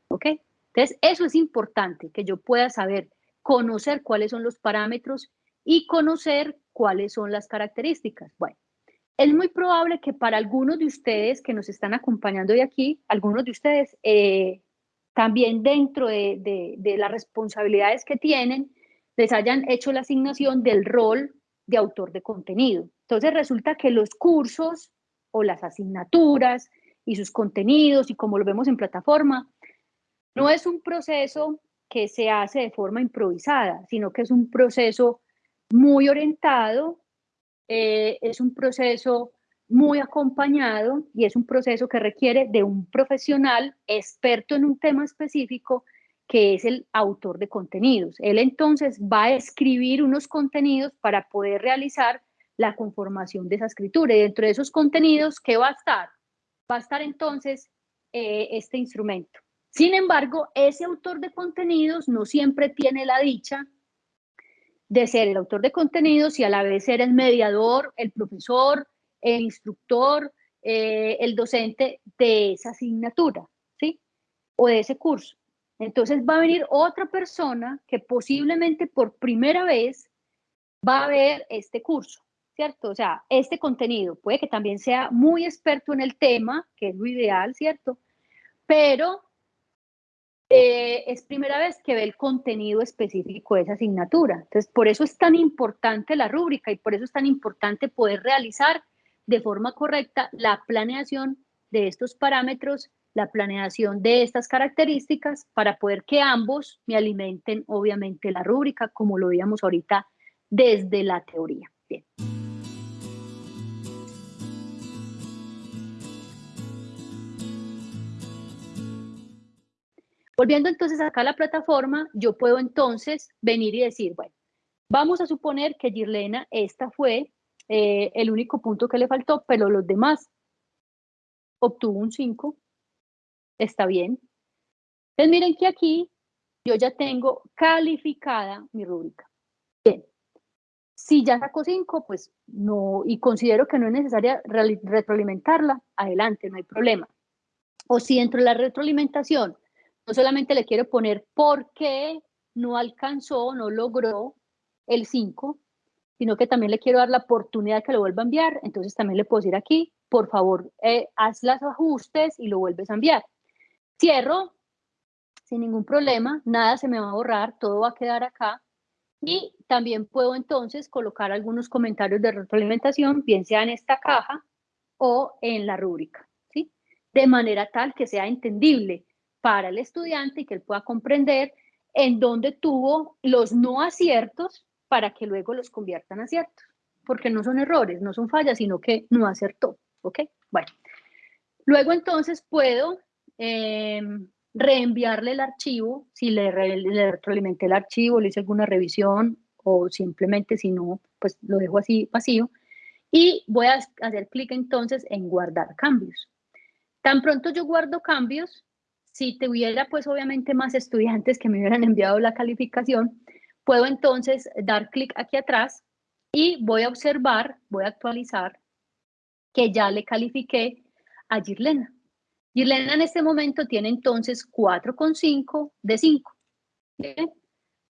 ¿Ok? Entonces, eso es importante, que yo pueda saber, conocer cuáles son los parámetros y conocer cuáles son las características. Bueno, es muy probable que para algunos de ustedes que nos están acompañando hoy aquí, algunos de ustedes eh, también dentro de, de las responsabilidades que tienen, les hayan hecho la asignación del rol de autor de contenido. Entonces resulta que los cursos o las asignaturas y sus contenidos y como lo vemos en plataforma, no es un proceso que se hace de forma improvisada, sino que es un proceso muy orientado, eh, es un proceso muy acompañado y es un proceso que requiere de un profesional experto en un tema específico que es el autor de contenidos. Él entonces va a escribir unos contenidos para poder realizar la conformación de esa escritura. Y dentro de esos contenidos, ¿qué va a estar? Va a estar entonces eh, este instrumento. Sin embargo, ese autor de contenidos no siempre tiene la dicha de ser el autor de contenidos y a la vez ser el mediador, el profesor, el instructor, eh, el docente de esa asignatura, ¿sí? O de ese curso. Entonces va a venir otra persona que posiblemente por primera vez va a ver este curso, ¿cierto? O sea, este contenido puede que también sea muy experto en el tema, que es lo ideal, ¿cierto? Pero eh, es primera vez que ve el contenido específico de esa asignatura. Entonces, por eso es tan importante la rúbrica y por eso es tan importante poder realizar de forma correcta la planeación de estos parámetros la planeación de estas características para poder que ambos me alimenten obviamente la rúbrica como lo veíamos ahorita desde la teoría. Bien. Volviendo entonces acá a la plataforma, yo puedo entonces venir y decir, bueno, vamos a suponer que Girlena, esta fue eh, el único punto que le faltó, pero los demás obtuvo un 5, está bien. Entonces miren que aquí yo ya tengo calificada mi rúbrica. Bien. Si ya saco 5, pues no, y considero que no es necesaria retroalimentarla, adelante, no hay problema. O si dentro de la retroalimentación no solamente le quiero poner por qué no alcanzó, no logró el 5, sino que también le quiero dar la oportunidad que lo vuelva a enviar, entonces también le puedo decir aquí, por favor, eh, haz los ajustes y lo vuelves a enviar. Cierro sin ningún problema, nada se me va a borrar, todo va a quedar acá. Y también puedo entonces colocar algunos comentarios de retroalimentación, bien sea en esta caja o en la rúbrica, ¿sí? De manera tal que sea entendible para el estudiante y que él pueda comprender en dónde tuvo los no aciertos para que luego los conviertan a aciertos, porque no son errores, no son fallas, sino que no acertó, ¿ok? Bueno, luego entonces puedo Em, reenviarle el archivo, si le, le retroalimenté el archivo, le hice alguna revisión o simplemente si no, pues lo dejo así vacío. Y voy a hacer clic entonces en guardar cambios. Tan pronto yo guardo cambios, si tuviera pues obviamente más estudiantes que me hubieran enviado la calificación, puedo entonces dar clic aquí atrás y voy a observar, voy a actualizar que ya le califiqué a Girlena. Girlena en este momento tiene entonces 4,5 de 5.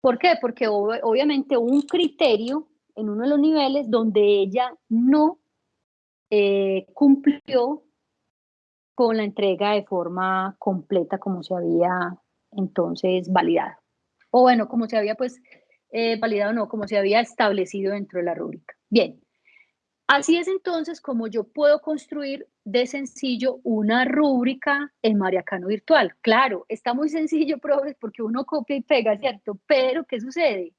¿Por qué? Porque obviamente un criterio en uno de los niveles donde ella no eh, cumplió con la entrega de forma completa como se había entonces validado. O bueno, como se había pues eh, validado, no, como se había establecido dentro de la rúbrica. Bien, así es entonces como yo puedo construir de sencillo una rúbrica en Mariacano Virtual. Claro, está muy sencillo, profes, porque uno copia y pega, ¿cierto? Pero, ¿qué sucede?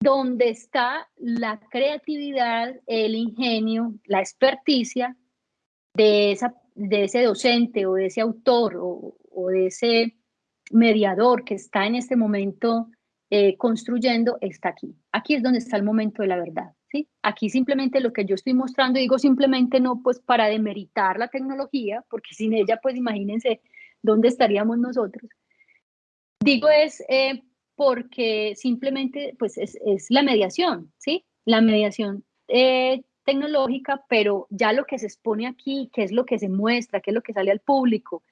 Donde está la creatividad, el ingenio, la experticia de, esa, de ese docente o de ese autor o, o de ese mediador que está en este momento eh, construyendo, está aquí. Aquí es donde está el momento de la verdad. ¿sí? Aquí simplemente lo que yo estoy mostrando, digo simplemente no pues para demeritar la tecnología, porque sin ella pues imagínense dónde estaríamos nosotros. Digo es eh, porque simplemente pues es, es, la mediación, ¿sí? La mediación eh, tecnológica, pero ya lo que se expone aquí, qué es lo que se muestra, qué es lo que sale al público,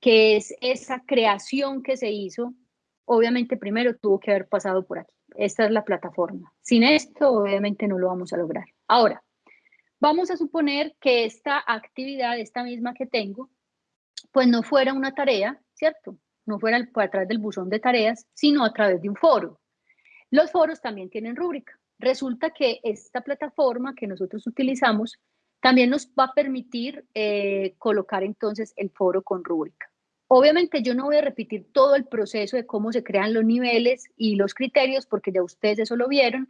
que es esa creación que se hizo, obviamente primero tuvo que haber pasado por aquí. Esta es la plataforma. Sin esto, obviamente no lo vamos a lograr. Ahora, vamos a suponer que esta actividad, esta misma que tengo, pues no fuera una tarea, ¿cierto? No fuera a través del buzón de tareas, sino a través de un foro. Los foros también tienen rúbrica. Resulta que esta plataforma que nosotros utilizamos también nos va a permitir eh, colocar entonces el foro con rúbrica. Obviamente yo no voy a repetir todo el proceso de cómo se crean los niveles y los criterios, porque ya ustedes eso lo vieron,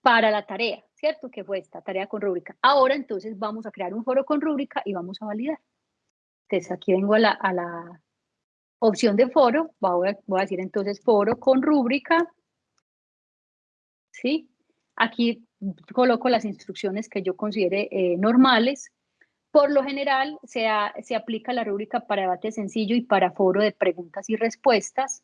para la tarea, ¿cierto? Que fue esta tarea con rúbrica. Ahora entonces vamos a crear un foro con rúbrica y vamos a validar. Entonces aquí vengo a la, opción de foro, voy a, voy a decir entonces foro con rúbrica, ¿sí? Aquí coloco las instrucciones que yo considere eh, normales, por lo general, se, aplica la rúbrica para debate sencillo y para foro de preguntas y respuestas.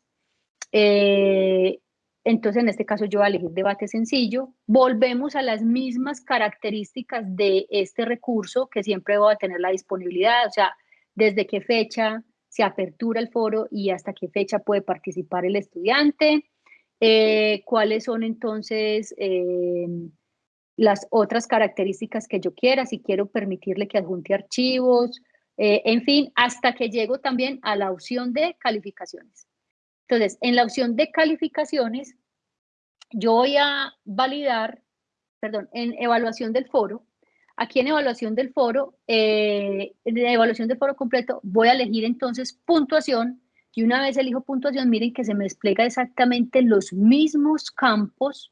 Eh, entonces, en este caso, yo voy a elegir debate sencillo. Volvemos a las mismas características de este recurso, que siempre voy a tener la disponibilidad, o sea, desde qué fecha se apertura el foro y hasta qué fecha puede participar el estudiante. Eh, cuáles son entonces eh, las otras características que yo quiera, si quiero permitirle que adjunte archivos, eh, en fin, hasta que llego también a la opción de calificaciones. Entonces, en la opción de calificaciones, yo voy a validar, perdón, en evaluación del foro, aquí en evaluación del foro, eh, en evaluación del foro completo, voy a elegir entonces puntuación, y una vez elijo puntuación, miren que se me despliega exactamente los mismos campos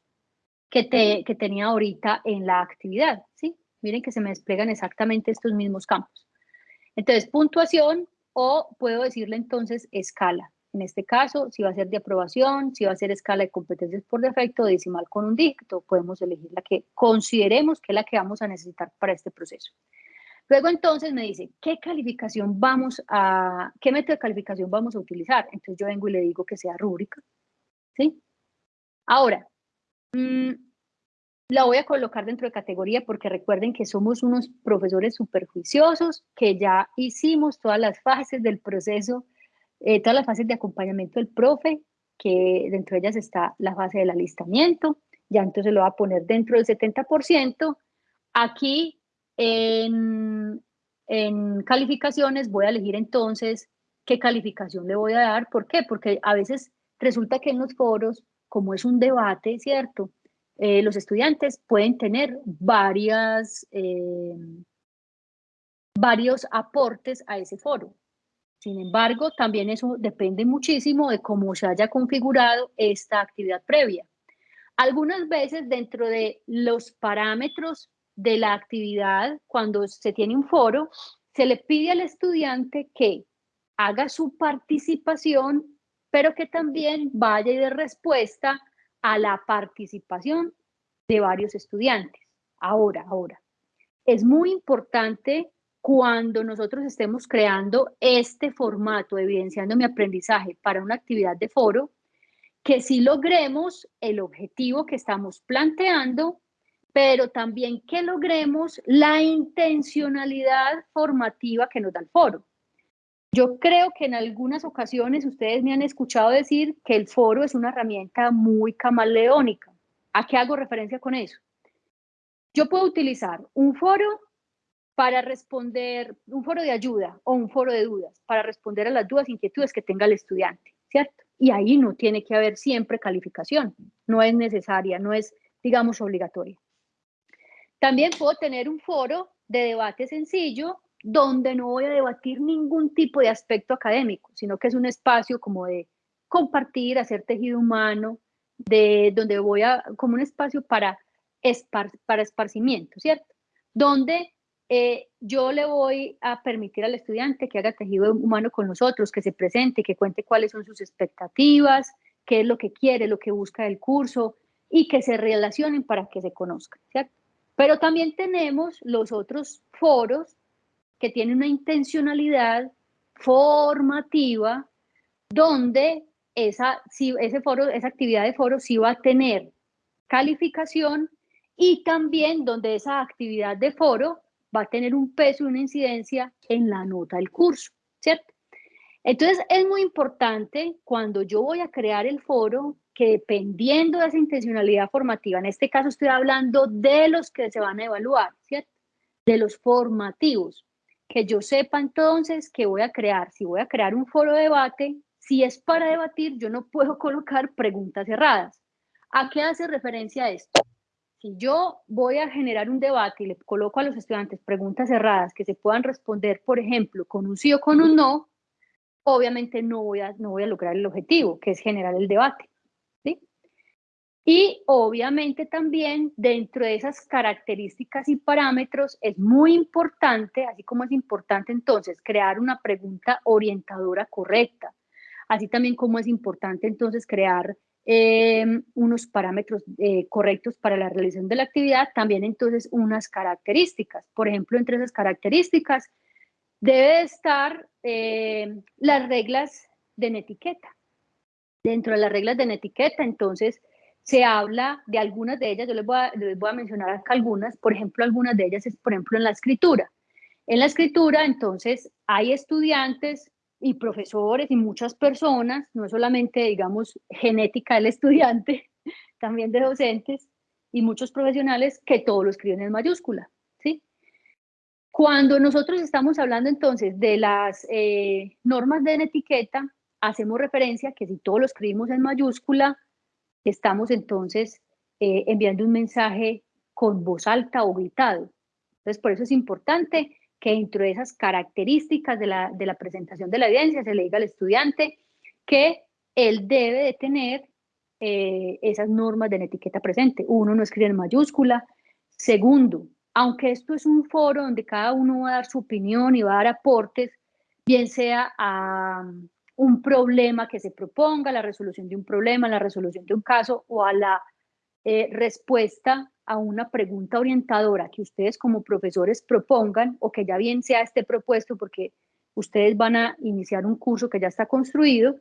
que, que tenía ahorita en la actividad, ¿sí? Miren que se me despliegan exactamente estos mismos campos. Entonces, puntuación o puedo decirle entonces escala. En este caso, si va a ser de aprobación, si va a ser escala de competencias por defecto, decimal con un dígito, podemos elegir la que consideremos que es la que vamos a necesitar para este proceso. Luego entonces me dice, ¿qué calificación vamos a, qué método de calificación vamos a utilizar? Entonces yo vengo y le digo que sea rúbrica, ¿sí? Ahora, Mm, la voy a colocar dentro de categoría porque recuerden que somos unos profesores superjuiciosos, que ya hicimos todas las fases del proceso, eh, todas las fases de acompañamiento del profe, que dentro de ellas está la fase del alistamiento, ya entonces lo va a poner dentro del 70%. Aquí en, calificaciones voy a elegir entonces qué calificación le voy a dar. ¿Por qué? Porque a veces resulta que en los foros como es un debate, ¿cierto? Eh, los estudiantes pueden tener varias, eh, varios aportes a ese foro. Sin embargo, también eso depende muchísimo de cómo se haya configurado esta actividad previa. Algunas veces dentro de los parámetros de la actividad, cuando se tiene un foro, se le pide al estudiante que haga su participación, pero que también vaya y dé respuesta a la participación de varios estudiantes. Ahora, ahora, es muy importante cuando nosotros estemos creando este formato, evidenciando mi aprendizaje para una actividad de foro, que sí logremos el objetivo que estamos planteando, pero también que logremos la intencionalidad formativa que nos da el foro. Yo creo que en algunas ocasiones ustedes me han escuchado decir que el foro es una herramienta muy camaleónica. ¿A qué hago referencia con eso? Yo puedo utilizar un foro para responder, un foro de ayuda o un foro de dudas, para responder a las dudas e inquietudes que tenga el estudiante, ¿cierto? Y ahí no tiene que haber siempre calificación, no es necesaria, no es, digamos, obligatoria. También puedo tener un foro de debate sencillo donde no voy a debatir ningún tipo de aspecto académico, sino que es un espacio como de compartir, hacer tejido humano, de donde voy a, como un espacio para, para esparcimiento, ¿cierto? Donde eh, yo le voy a permitir al estudiante que haga tejido humano con nosotros, que se presente, que cuente cuáles son sus expectativas, qué es lo que quiere, lo que busca del curso y que se relacionen para que se conozcan, ¿cierto? Pero también tenemos los otros foros que tienen una intencionalidad formativa donde esa, si, ese foro, esa actividad de foro sí va a tener calificación y también donde esa actividad de foro va a tener un peso y una incidencia en la nota del curso, ¿cierto? Entonces es muy importante cuando yo voy a crear el foro que dependiendo de esa intencionalidad formativa, en este caso estoy hablando de los que se van a evaluar, ¿cierto? De los formativos, que yo sepa entonces que voy a crear, si voy a crear un foro de debate, si es para debatir, yo no puedo colocar preguntas cerradas. ¿A qué hace referencia esto? Si yo voy a generar un debate y le coloco a los estudiantes preguntas cerradas que se puedan responder, por ejemplo, con un sí o con un no, obviamente no voy a, no voy a lograr el objetivo, que es generar el debate. Y obviamente también dentro de esas características y parámetros es muy importante, así como es importante entonces crear una pregunta orientadora correcta, así también como es importante entonces crear eh, unos parámetros eh, correctos para la realización de la actividad, también entonces unas características. Por ejemplo, entre esas características debe estar eh, las reglas de etiqueta. Dentro de las reglas de etiqueta, entonces, se habla de algunas de ellas, yo les voy, a, les voy a mencionar acá algunas, por ejemplo, algunas de ellas es, por ejemplo, en la escritura. En la escritura, entonces, hay estudiantes y profesores y muchas personas, no solamente, digamos, genética del estudiante, también de docentes y muchos profesionales que todo lo escriben en mayúscula, ¿sí? Cuando nosotros estamos hablando entonces de las eh, normas de etiqueta, hacemos referencia que si todo lo escribimos en mayúscula, estamos entonces eh, enviando un mensaje con voz alta o gritado. Entonces, por eso es importante que dentro de esas características de la, de la presentación de la evidencia se le diga al estudiante que él debe de tener eh, esas normas de la etiqueta presente. Uno, no escribe en mayúscula. Segundo, aunque esto es un foro donde cada uno va a dar su opinión y va a dar aportes, bien sea a, un problema que se proponga, la resolución de un problema, la resolución de un caso o a la eh, respuesta a una pregunta orientadora que ustedes como profesores propongan o que ya bien sea esté propuesto porque ustedes van a iniciar un curso que ya está construido.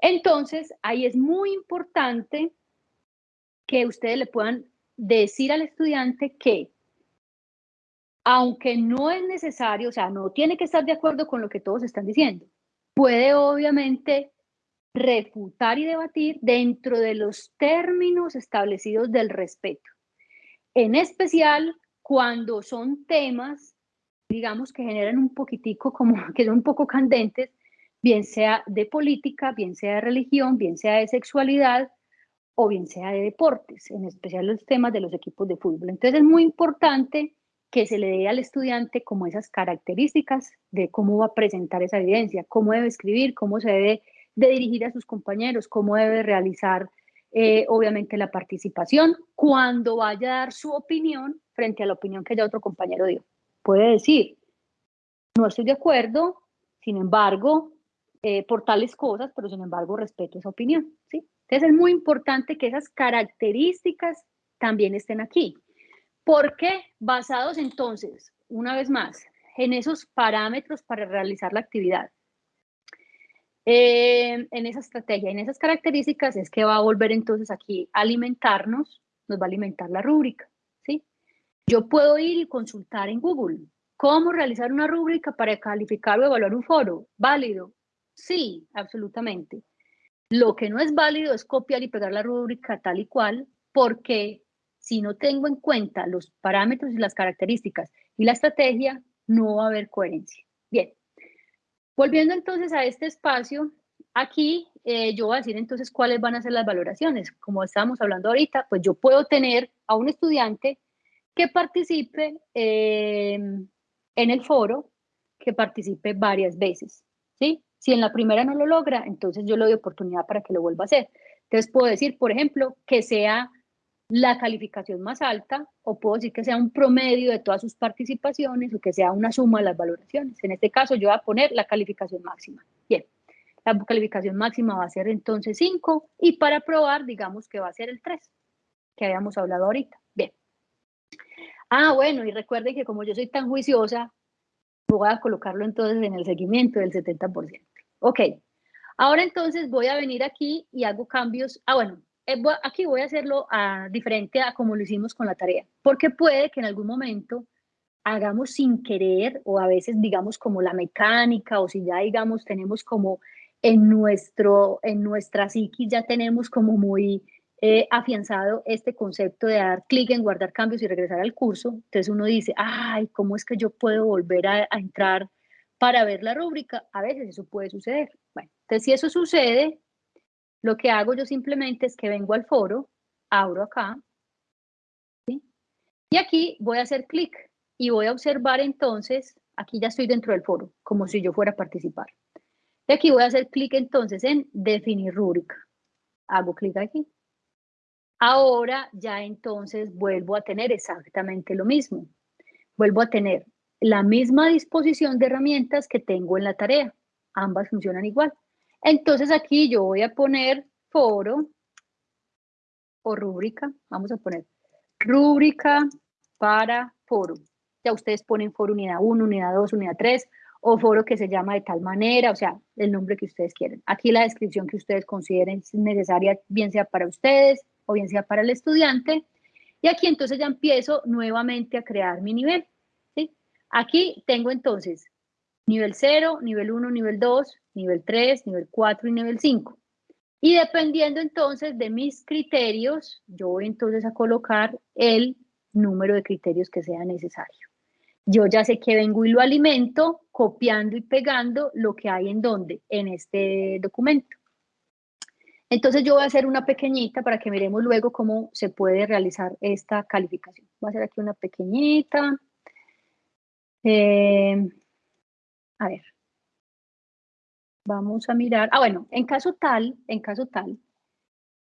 Entonces, ahí es muy importante que ustedes le puedan decir al estudiante que aunque no es necesario, o sea, no tiene que estar de acuerdo con lo que todos están diciendo, puede obviamente refutar y debatir dentro de los términos establecidos del respeto. En especial cuando son temas, digamos, que generan un poquitico, como que son un poco candentes, bien sea de política, bien sea de religión, bien sea de sexualidad o bien sea de deportes, en especial los temas de los equipos de fútbol. Entonces es muy importante que se le dé al estudiante como esas características de cómo va a presentar esa evidencia, cómo debe escribir, cómo se debe de dirigir a sus compañeros, cómo debe realizar eh, obviamente la participación cuando vaya a dar su opinión frente a la opinión que ya otro compañero dio. Puede decir, no estoy de acuerdo, sin embargo, eh, por tales cosas, pero sin embargo respeto esa opinión, ¿sí? Entonces es muy importante que esas características también estén aquí. ¿Por qué? Basados entonces, una vez más, en esos parámetros para realizar la actividad. Eh, en esa estrategia, en esas características es que va a volver entonces aquí a alimentarnos, nos va a alimentar la rúbrica, ¿sí? Yo puedo ir y consultar en Google cómo realizar una rúbrica para calificar o evaluar un foro. ¿Válido? Sí, absolutamente. Lo que no es válido es copiar y pegar la rúbrica tal y cual, porque si no tengo en cuenta los parámetros y las características y la estrategia, no va a haber coherencia. Bien, volviendo entonces a este espacio, aquí eh, yo voy a decir entonces cuáles van a ser las valoraciones. Como estábamos hablando ahorita, pues yo puedo tener a un estudiante que participe eh, en el foro, que participe varias veces, ¿sí? Si en la primera no lo logra, entonces yo le doy oportunidad para que lo vuelva a hacer. Entonces puedo decir, por ejemplo, que sea la calificación más alta o puedo decir que sea un promedio de todas sus participaciones o que sea una suma de las valoraciones. En este caso yo voy a poner la calificación máxima. Bien, la calificación máxima va a ser entonces 5 y para probar digamos que va a ser el 3 que habíamos hablado ahorita. Bien. Ah, bueno, y recuerden que como yo soy tan juiciosa, voy a colocarlo entonces en el seguimiento del 70%. Ok, ahora entonces voy a venir aquí y hago cambios. Ah, bueno, aquí voy a hacerlo a, diferente a como lo hicimos con la tarea, porque puede que en algún momento hagamos sin querer o a veces digamos como la mecánica o si ya digamos tenemos como en, nuestro, en nuestra psiquis ya tenemos como muy eh, afianzado este concepto de dar clic en guardar cambios y regresar al curso. Entonces uno dice, ay, ¿cómo es que yo puedo volver a, a entrar para ver la rúbrica? A veces eso puede suceder. Bueno, entonces si eso sucede, lo que hago yo simplemente es que vengo al foro, abro acá, y aquí voy a hacer clic y voy a observar entonces, aquí ya estoy dentro del foro, como si yo fuera a participar. Y aquí voy a hacer clic entonces en definir rúbrica. Hago clic aquí. Ahora ya entonces vuelvo a tener exactamente lo mismo. Vuelvo a tener la misma disposición de herramientas que tengo en la tarea. Ambas funcionan igual. Entonces aquí yo voy a poner foro o rúbrica. Vamos a poner rúbrica para foro. Ya ustedes ponen foro unidad 1, unidad 2, unidad 3 o foro que se llama de tal manera, o sea, el nombre que ustedes quieren. Aquí la descripción que ustedes consideren necesaria, bien sea para ustedes o bien sea para el estudiante. Y aquí entonces ya empiezo nuevamente a crear mi nivel. ¿sí? Aquí tengo entonces nivel 0, nivel 1, nivel 2, nivel 3, nivel 4 y nivel 5. Y dependiendo entonces de mis criterios, yo voy entonces a colocar el número de criterios que sea necesario. Yo ya sé que vengo y lo alimento copiando y pegando lo que hay en donde, en este documento. Entonces yo voy a hacer una pequeñita para que miremos luego cómo se puede realizar esta calificación. Voy a hacer aquí una pequeñita. Eh, a ver. Vamos a mirar. Ah, bueno, en caso tal, en caso tal,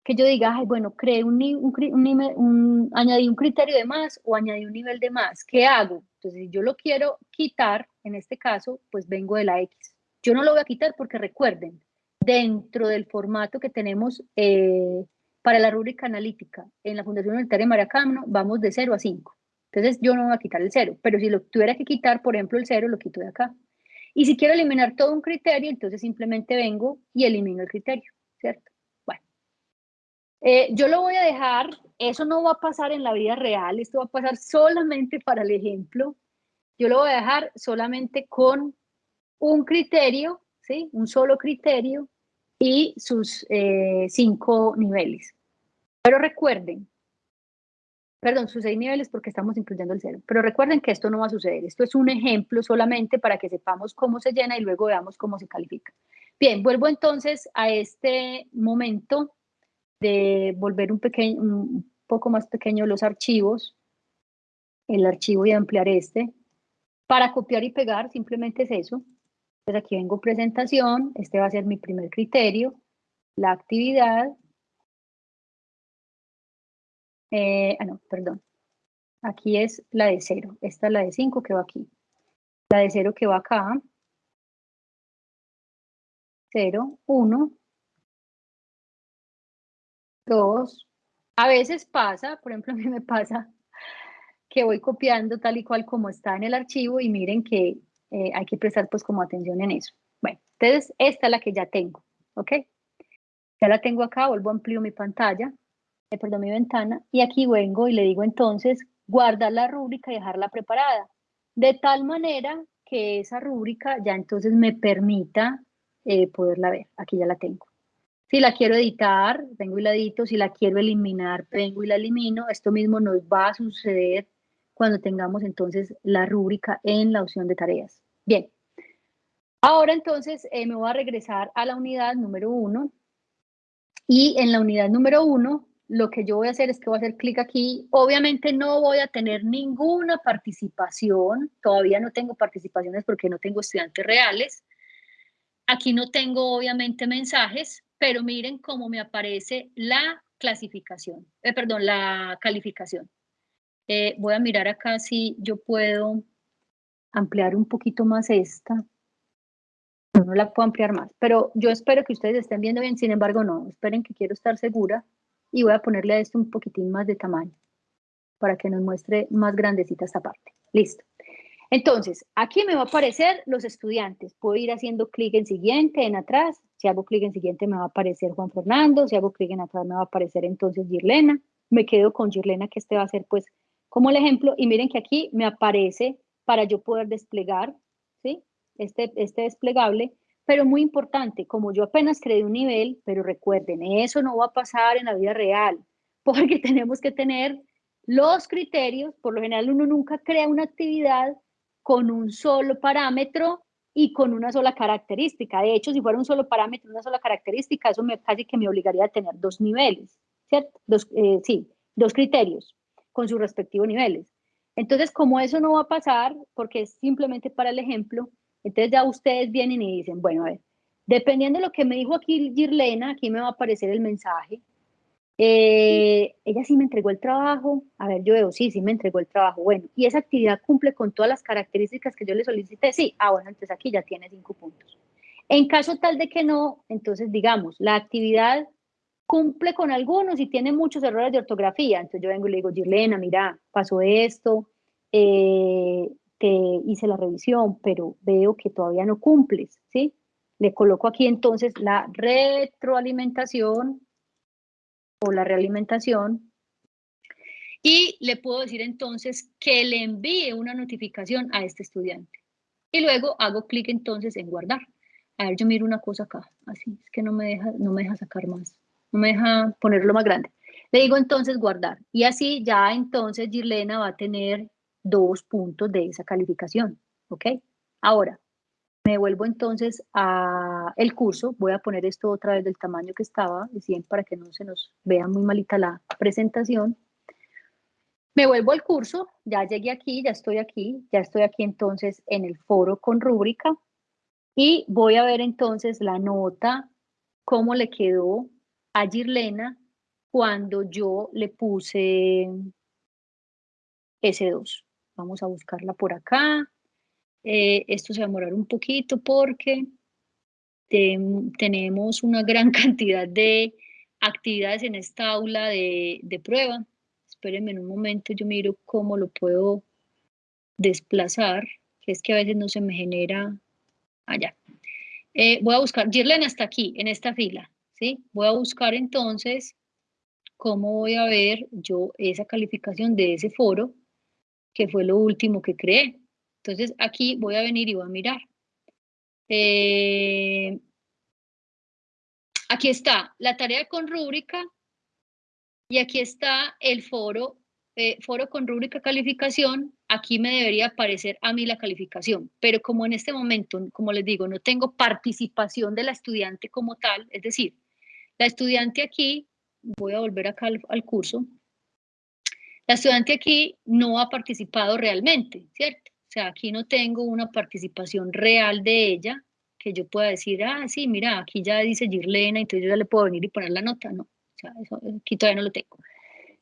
que yo diga, ay, bueno, creé un, un, añadí un criterio de más o añadí un nivel de más, ¿qué hago? Entonces, si yo lo quiero quitar, en este caso, pues vengo de la X. Yo no lo voy a quitar porque recuerden, dentro del formato que tenemos eh, para la rúbrica analítica en la Fundación Universitaria de Maracamno, vamos de 0 a 5. Entonces, yo no voy a quitar el 0, pero si lo tuviera que quitar, por ejemplo, el 0, lo quito de acá. Y si quiero eliminar todo un criterio, entonces simplemente vengo y elimino el criterio, ¿cierto? Bueno, eh, yo lo voy a dejar, eso no va a pasar en la vida real, esto va a pasar solamente para el ejemplo. Yo lo voy a dejar solamente con un criterio, ¿sí? Un solo criterio y sus eh, cinco niveles. Pero recuerden, perdón, sus seis niveles porque estamos incluyendo el cero. Pero recuerden que esto no va a suceder. Esto es un ejemplo solamente para que sepamos cómo se llena y luego veamos cómo se califica. Bien, vuelvo entonces a este momento de volver un, pequeño, un poco más pequeño los archivos. El archivo y ampliar este. Para copiar y pegar simplemente es eso. Entonces aquí vengo presentación. Este va a ser mi primer criterio. La actividad eh, ah, no, perdón. Aquí es la de 0. Esta es la de 5 que va aquí. La de 0 que va acá. 0, 1, 2. A veces pasa, por ejemplo, a mí me pasa que voy copiando tal y cual como está en el archivo y miren que eh, hay que prestar pues como atención en eso. Bueno, entonces esta es la que ya tengo, ¿ok? Ya la tengo acá, vuelvo a amplio mi pantalla, eh, perdón, mi ventana, y aquí vengo y le digo entonces guardar la rúbrica y dejarla preparada, de tal manera que esa rúbrica ya entonces me permita eh, poderla ver. Aquí ya la tengo. Si la quiero editar, vengo y la edito. Si la quiero eliminar, vengo y la elimino. Esto mismo nos va a suceder cuando tengamos entonces la rúbrica en la opción de tareas. Bien. Ahora entonces eh, me voy a regresar a la unidad número uno. Y en la unidad número uno, lo que yo voy a hacer es que voy a hacer clic aquí. Obviamente no voy a tener ninguna participación. Todavía no tengo participaciones porque no tengo estudiantes reales. Aquí no tengo obviamente mensajes, pero miren cómo me aparece la clasificación, eh, perdón, la calificación. Eh, voy a mirar acá si yo puedo ampliar un poquito más esta. No, la puedo ampliar más, pero yo espero que ustedes estén viendo bien, sin embargo no, esperen que quiero estar segura y voy a ponerle a esto un poquitín más de tamaño para que nos muestre más grandecita esta parte. Listo. Entonces, aquí me va a aparecer los estudiantes. Puedo ir haciendo clic en siguiente, en atrás. Si hago clic en siguiente me va a aparecer Juan Fernando. Si hago clic en atrás me va a aparecer entonces Girlena. Me quedo con Girlena, que este va a ser pues como el ejemplo, y miren que aquí me aparece para yo poder desplegar, ¿sí? Este, este desplegable, pero muy importante, como yo apenas creé un nivel, pero recuerden, eso no va a pasar en la vida real, porque tenemos que tener los criterios, por lo general uno nunca crea una actividad con un solo parámetro y con una sola característica. De hecho, si fuera un solo parámetro, una sola característica, eso me, casi que me obligaría a tener dos niveles, ¿cierto? Dos, eh, sí, dos criterios con sus respectivos niveles. Entonces, como eso no va a pasar, porque es simplemente para el ejemplo, entonces ya ustedes vienen y dicen, bueno, a ver, dependiendo de lo que me dijo aquí Girlena, aquí me va a aparecer el mensaje. Eh, ella sí me entregó el trabajo. A ver, yo veo, sí, sí me entregó el trabajo. Bueno, y esa actividad cumple con todas las características que yo le solicité. Sí, ah, bueno, entonces aquí ya tiene cinco puntos. En caso tal de que no, entonces digamos, la actividad cumple con algunos y tiene muchos errores de ortografía. Entonces yo vengo y le digo, Girlena, mira, pasó esto, eh, hice la revisión, pero veo que todavía no cumples, ¿sí? Le coloco aquí entonces la retroalimentación o la realimentación y le puedo decir entonces que le envíe una notificación a este estudiante. Y luego hago clic entonces en guardar. A ver, yo miro una cosa acá, así, es que no me deja, no me deja sacar más no me deja ponerlo más grande. Le digo entonces guardar y así ya entonces Girlena va a tener dos puntos de esa calificación, ¿ok? Ahora, me vuelvo entonces a el curso, voy a poner esto otra vez del tamaño que estaba, de para que no se nos vea muy malita la presentación. Me vuelvo al curso, ya llegué aquí, ya estoy aquí, ya estoy aquí entonces en el foro con rúbrica y voy a ver entonces la nota, cómo le quedó a Girlena cuando yo le puse S2. Vamos a buscarla por acá. Eh, esto se va a demorar un poquito porque tenemos una gran cantidad de actividades en esta aula de, prueba. Espérenme un momento, yo miro cómo lo puedo desplazar, que es que a veces no se me genera allá. Eh, voy a buscar, Girlena está aquí, en esta fila. Voy a buscar entonces cómo voy a ver yo esa calificación de ese foro, que fue lo último que creé. Entonces aquí voy a venir y voy a mirar. Eh, aquí está la tarea con rúbrica y aquí está el foro, eh, foro con rúbrica calificación. Aquí me debería aparecer a mí la calificación, pero como en este momento, como les digo, no tengo participación de la estudiante como tal, es decir, la estudiante aquí, voy a volver acá al, curso, la estudiante aquí no ha participado realmente, ¿cierto? O sea, aquí no tengo una participación real de ella que yo pueda decir, ah, sí, mira, aquí ya dice Girlena, entonces yo ya le puedo venir y poner la nota, no, o sea, eso, aquí todavía no lo tengo.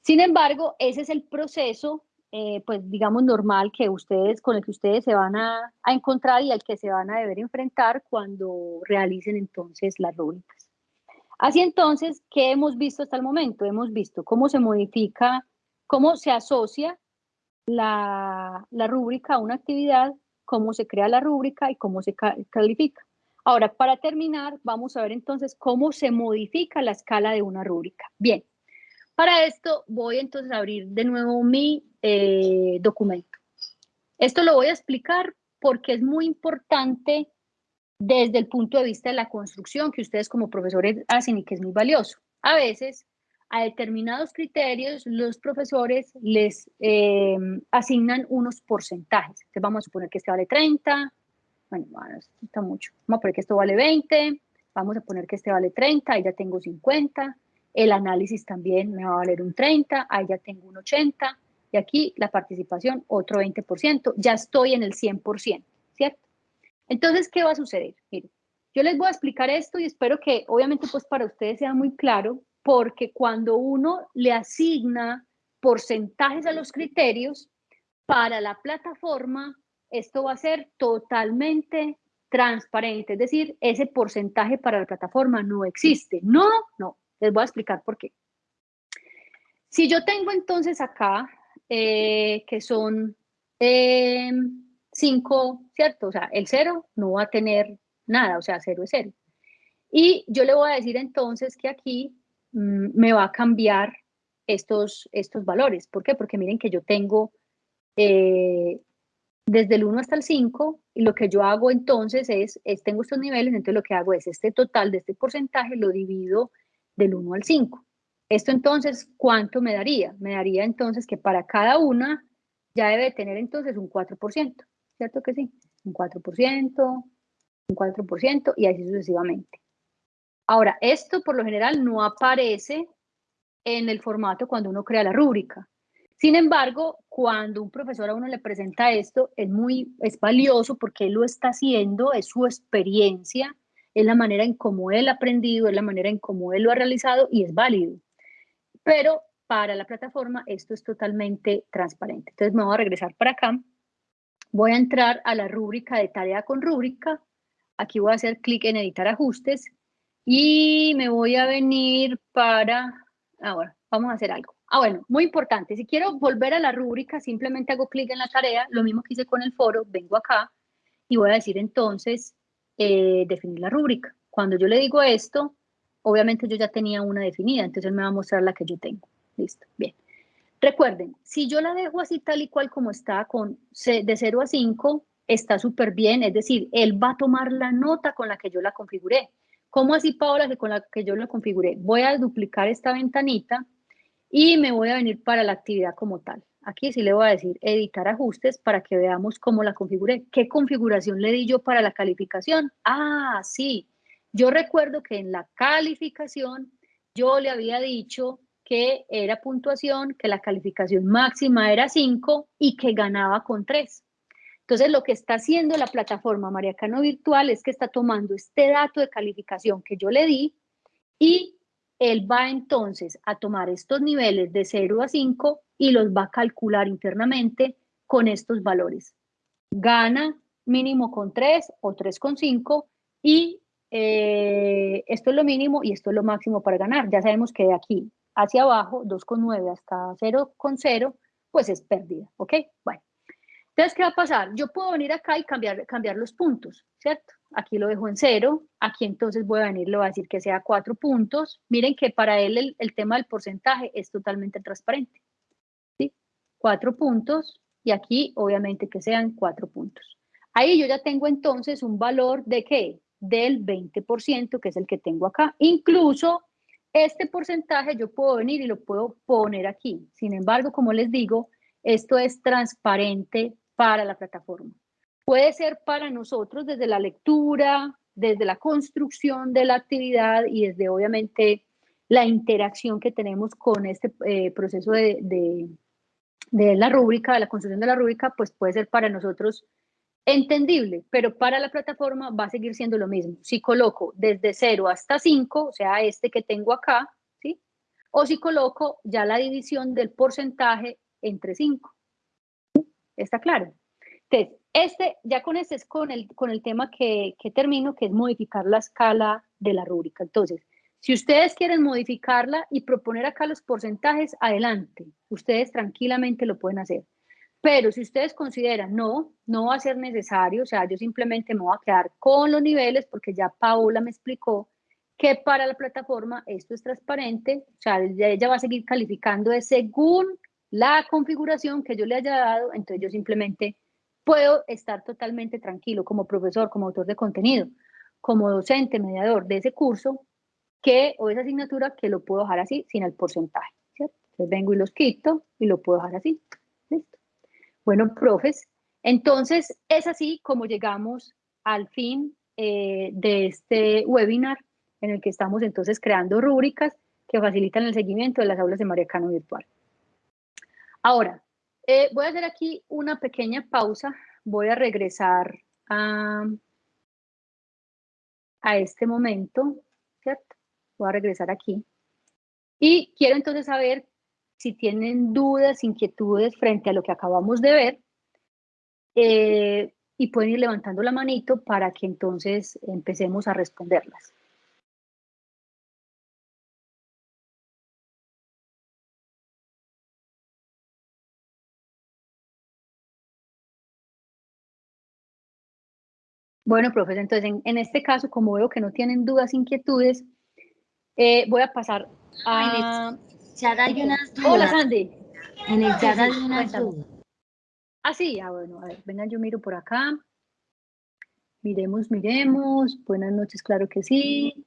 Sin embargo, ese es el proceso eh, pues digamos normal que ustedes, con el que ustedes se van a, a, encontrar y al que se van a deber enfrentar cuando realicen entonces las rúbricas. Así entonces, ¿qué hemos visto hasta el momento? Hemos visto cómo se modifica, cómo se asocia la, la rúbrica a una actividad, cómo se crea la rúbrica y cómo se califica. Ahora, para terminar, vamos a ver entonces cómo se modifica la escala de una rúbrica. Bien, para esto voy entonces a abrir de nuevo mi eh, documento. Esto lo voy a explicar porque es muy importante desde el punto de vista de la construcción que ustedes como profesores hacen y que es muy valioso. A veces, a determinados criterios, los profesores les eh, asignan unos porcentajes. Entonces vamos a suponer que este vale 30, bueno, esto está mucho. Vamos a poner que esto vale 20, vamos a poner que este vale 30, ahí ya tengo 50, el análisis también me va a valer un 30, ahí ya tengo un 80, y aquí la participación otro 20%, ya estoy en el 100%, ¿cierto? Entonces, ¿qué va a suceder? Miren, yo les voy a explicar esto y espero que obviamente pues para ustedes sea muy claro, porque cuando uno le asigna porcentajes a los criterios, para la plataforma esto va a ser totalmente transparente, es decir, ese porcentaje para la plataforma no existe. No, no, les voy a explicar por qué. Si yo tengo entonces acá, eh, que son eh, 5, ¿cierto? O sea, el 0 no va a tener nada, o sea, 0 es 0. Y yo le voy a decir entonces que aquí me va a cambiar estos, estos valores. ¿Por qué? Porque miren que yo tengo eh, desde el 1 hasta el 5 y lo que yo hago entonces es, es, tengo estos niveles, entonces lo que hago es este total de este porcentaje lo divido del 1 al 5. Esto entonces, ¿cuánto me daría? Me daría entonces que para cada una ya debe tener entonces un 4%, ¿cierto que sí? Un 4%, un 4% y así sucesivamente. Ahora, esto por lo general no aparece en el formato cuando uno crea la rúbrica. Sin embargo, cuando un profesor a uno le presenta esto, es muy es valioso porque él lo está haciendo, es su experiencia, es la manera en cómo él ha aprendido, es la manera en cómo él lo ha realizado y es válido. Pero para la plataforma esto es totalmente transparente. Entonces me voy a regresar para acá. Voy a entrar a la rúbrica de tarea con rúbrica. Aquí voy a hacer clic en editar ajustes y me voy a venir para... Ahora, vamos a hacer algo. Ah, bueno, muy importante. Si quiero volver a la rúbrica, simplemente hago clic en la tarea, lo mismo que hice con el foro, vengo acá y voy a decir entonces eh, definir la rúbrica. Cuando yo le digo esto, obviamente yo ya tenía una definida, entonces me va a mostrar la que yo tengo. Listo, bien. Recuerden, si yo la dejo así tal y cual como está, con de 0 a 5, está súper bien, es decir, él va a tomar la nota con la que yo la configuré. ¿Cómo así, Paola, que con la que yo la configuré? Voy a duplicar esta ventanita y me voy a venir para la actividad como tal. Aquí sí le voy a decir editar ajustes para que veamos cómo la configuré. ¿Qué configuración le di yo para la calificación? Ah, sí. Yo recuerdo que en la calificación yo le había dicho que era puntuación, que la calificación máxima era 5 y que ganaba con 3. Entonces, lo que está haciendo la plataforma Mariacano Virtual es que está tomando este dato de calificación que yo le di y él va entonces a tomar estos niveles de 0 a 5 y los va a calcular internamente con estos valores. Gana mínimo con 3 o 3 con 5 y eh, esto es lo mínimo y esto es lo máximo para ganar. Ya sabemos que de aquí hacia abajo, 2,9 hasta 0,0, pues es pérdida, ¿ok? Bueno, entonces, ¿qué va a pasar? Yo puedo venir acá y cambiar, cambiar los puntos, ¿cierto? Aquí lo dejo en 0, aquí entonces voy a venir, le voy a decir que sea 4 puntos. Miren que para él el, el tema del porcentaje es totalmente transparente. 4 puntos y aquí obviamente que sean 4 puntos. Ahí yo ya tengo entonces un valor de qué? Del 20%, que es el que tengo acá. Incluso este porcentaje yo puedo venir y lo puedo poner aquí. Sin embargo, como les digo, esto es transparente para la plataforma. Puede ser para nosotros desde la lectura, desde la construcción de la actividad y desde obviamente la interacción que tenemos con este eh, proceso de, de la rúbrica, de la construcción de la rúbrica, pues puede ser para nosotros entendible, pero para la plataforma va a seguir siendo lo mismo. Si coloco desde 0 hasta 5, o sea, este que tengo acá, ¿sí? O si coloco ya la división del porcentaje entre 5. ¿Está claro? Entonces, este, ya con este es con el, con el tema que, que termino, que es modificar la escala de la rúbrica. Entonces, si ustedes quieren modificarla y proponer acá los porcentajes, adelante. Ustedes tranquilamente lo pueden hacer. Pero si ustedes consideran, no, no va a ser necesario, o sea, yo simplemente me voy a quedar con los niveles porque ya Paola me explicó que para la plataforma esto es transparente, o sea, ella va a seguir calificando de según la configuración que yo le haya dado, entonces yo simplemente puedo estar totalmente tranquilo como profesor, como autor de contenido, como docente, mediador de ese curso, que, o esa asignatura, que lo puedo dejar así, sin el porcentaje, ¿cierto? Entonces vengo y los quito y lo puedo dejar así, listo. Bueno, profes, entonces es así como llegamos al fin eh, de este webinar en el que estamos entonces creando rúbricas que facilitan el seguimiento de las aulas de María Cano Virtual. Ahora, eh, voy a hacer aquí una pequeña pausa, voy a regresar a, este momento, ¿cierto? Voy a regresar aquí. Y quiero entonces saber si tienen dudas, inquietudes frente a lo que acabamos de ver. Eh, y pueden ir levantando la manito para que entonces empecemos a responderlas. Bueno, profesor, entonces en, este caso, como veo que no tienen dudas, inquietudes, eh, voy a pasar a... chat hay unas dudas. Hola, Sandy. En el chat hay unas dudas. Ah, sí, ah, bueno, a ver, vengan, yo miro por acá. Miremos, miremos. Buenas noches, claro que sí.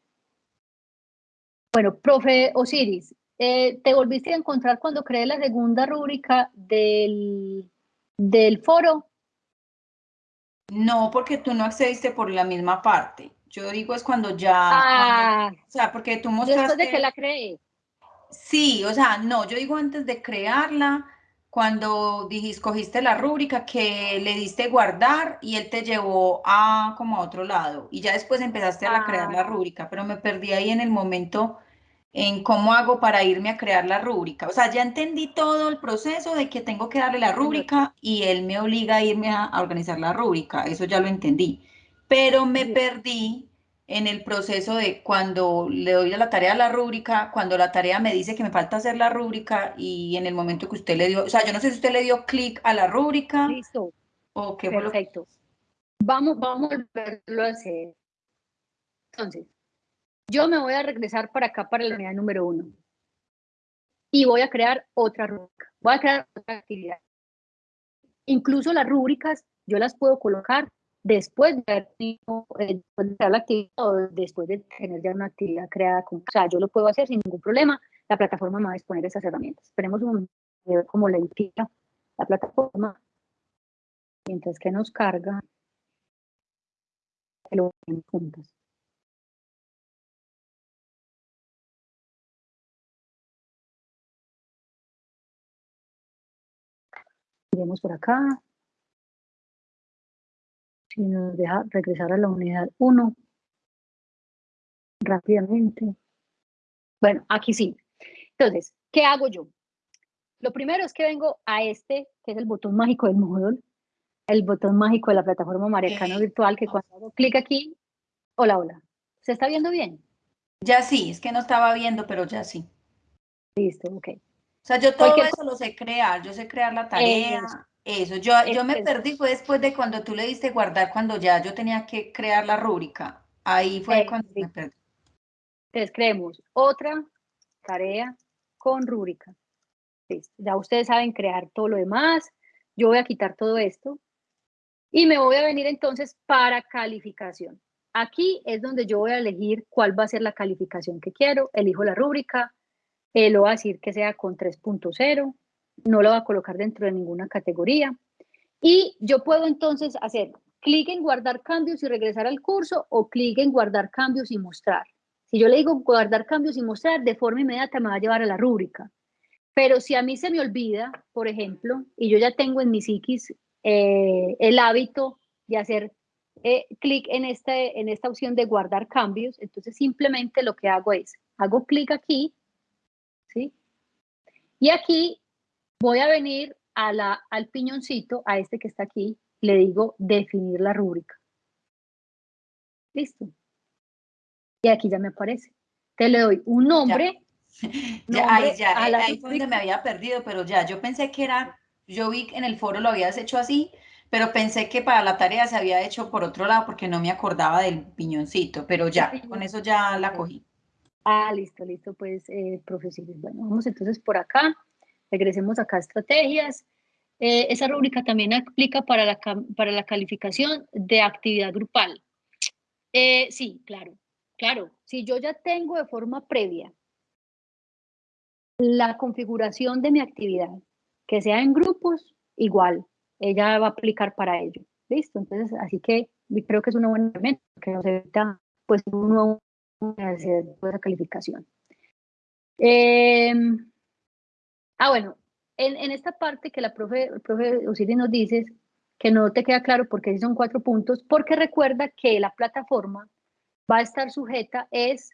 Bueno, profe Osiris, eh, ¿te volviste a encontrar cuando creé la segunda rúbrica del, del foro? No, porque tú no accediste por la misma parte. Yo digo es cuando ya... Ah, o sea, porque tú mostraste... Después de que la creé. Sí, o sea, no, yo digo antes de crearla, cuando dijiste, cogiste la rúbrica que le diste guardar y él te llevó a como a otro lado y ya después empezaste a crear la ah. rúbrica, pero me perdí ahí en el momento en cómo hago para irme a crear la rúbrica. O sea, ya entendí todo el proceso de que tengo que darle la rúbrica y él me obliga a irme a, organizar la rúbrica, eso ya lo entendí. Pero me perdí en el proceso de cuando le doy la tarea a la rúbrica, cuando la tarea me dice que me falta hacer la rúbrica y en el momento que usted le dio, o sea, yo no sé si usted le dio clic a la rúbrica. Listo. O qué Perfecto. Vamos, vamos a volverlo a hacer. Entonces, yo me voy a regresar para acá, para la unidad número uno. Y voy a crear otra rúbrica. Voy a crear otra actividad. Incluso las rúbricas, yo las puedo colocar después de haber la actividad o después de tener ya una actividad creada. O sea, yo lo puedo hacer sin ningún problema. La plataforma me va a disponer esas herramientas. Esperemos un cómo le indica la plataforma mientras que nos carga. Que lo juntas. Iremos por acá. Si nos deja regresar a la unidad 1 rápidamente. Bueno, aquí sí. Entonces, ¿qué hago yo? Lo primero es que vengo a este, que es el botón mágico del módulo, el botón mágico de la plataforma Mariacano Virtual, que cuando hago clic aquí, hola, hola. ¿Se está viendo bien? Ya sí, es que no estaba viendo, pero ya sí. Listo, ok. O sea, yo todo eso lo sé crear, yo sé crear la tarea, eso. Yo, yo me perdí fue después de cuando tú le diste guardar, cuando ya yo tenía que crear la rúbrica. Ahí fue cuando me perdí. Entonces creemos otra tarea con rúbrica. Ya ustedes saben crear todo lo demás. Yo voy a quitar todo esto y me voy a venir entonces para calificación. Aquí es donde yo voy a elegir cuál va a ser la calificación que quiero. Elijo la rúbrica, eh, lo voy a decir que sea con 3.0, no lo va a colocar dentro de ninguna categoría. Y yo puedo entonces hacer clic en guardar cambios y regresar al curso o clic en guardar cambios y mostrar. Si yo le digo guardar cambios y mostrar, de forma inmediata me va a llevar a la rúbrica. Pero si a mí se me olvida, por ejemplo, y yo ya tengo en mi psiquis eh, el hábito de hacer eh, clic en, este, en esta opción de guardar cambios, entonces simplemente lo que hago es, hago clic aquí. Y aquí voy a venir a la, al piñoncito, a este que está aquí, le digo definir la rúbrica. Listo. Y aquí ya me aparece. Te le doy un nombre. Ya, ahí, ya, ahí fue donde me había perdido, pero ya, yo pensé que era, yo vi en el foro lo habías hecho así, pero pensé que para la tarea se había hecho por otro lado porque no me acordaba del piñoncito, pero ya, con eso ya la cogí. Ah, listo, listo, pues, eh. Bueno, vamos entonces por acá, regresemos acá a estrategias. Eh, esa rúbrica también aplica para la, para la calificación de actividad grupal. Eh, sí, claro, claro. Si yo ya tengo de forma previa la configuración de mi actividad, que sea en grupos, igual, ella va a aplicar para ello. ¿Listo? Entonces, así que creo que es una buena herramienta que nos evita pues uno hacer esa calificación. Em, ah, bueno, en, esta parte que la profe, el profe Osiris nos dice que no te queda claro porque son cuatro puntos, porque recuerda que la plataforma va a estar sujeta es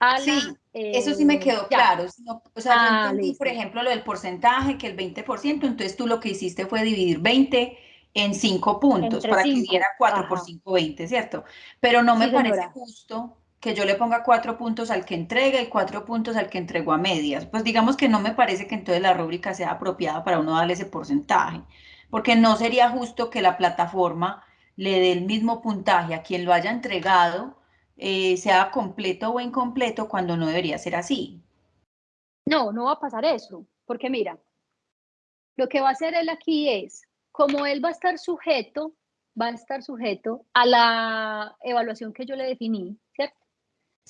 a sí, eso sí me eh, quedó claro. o sea, yo ah, por ejemplo, lo del porcentaje, que el 20%, entonces tú lo que hiciste fue dividir 20 en 5 puntos para que diera 4 por 5, 20, ¿cierto? Pero no me parece justo que yo le ponga cuatro puntos al que entrega y cuatro puntos al que entregó a medias. Pues digamos que no me parece que entonces la rúbrica sea apropiada para uno darle ese porcentaje, porque no sería justo que la plataforma le dé el mismo puntaje a quien lo haya entregado, eh, sea completo o incompleto, cuando no debería ser así. No, no va a pasar eso, porque mira, lo que va a hacer él aquí es, como él va a estar sujeto, va a estar sujeto a la evaluación que yo le definí,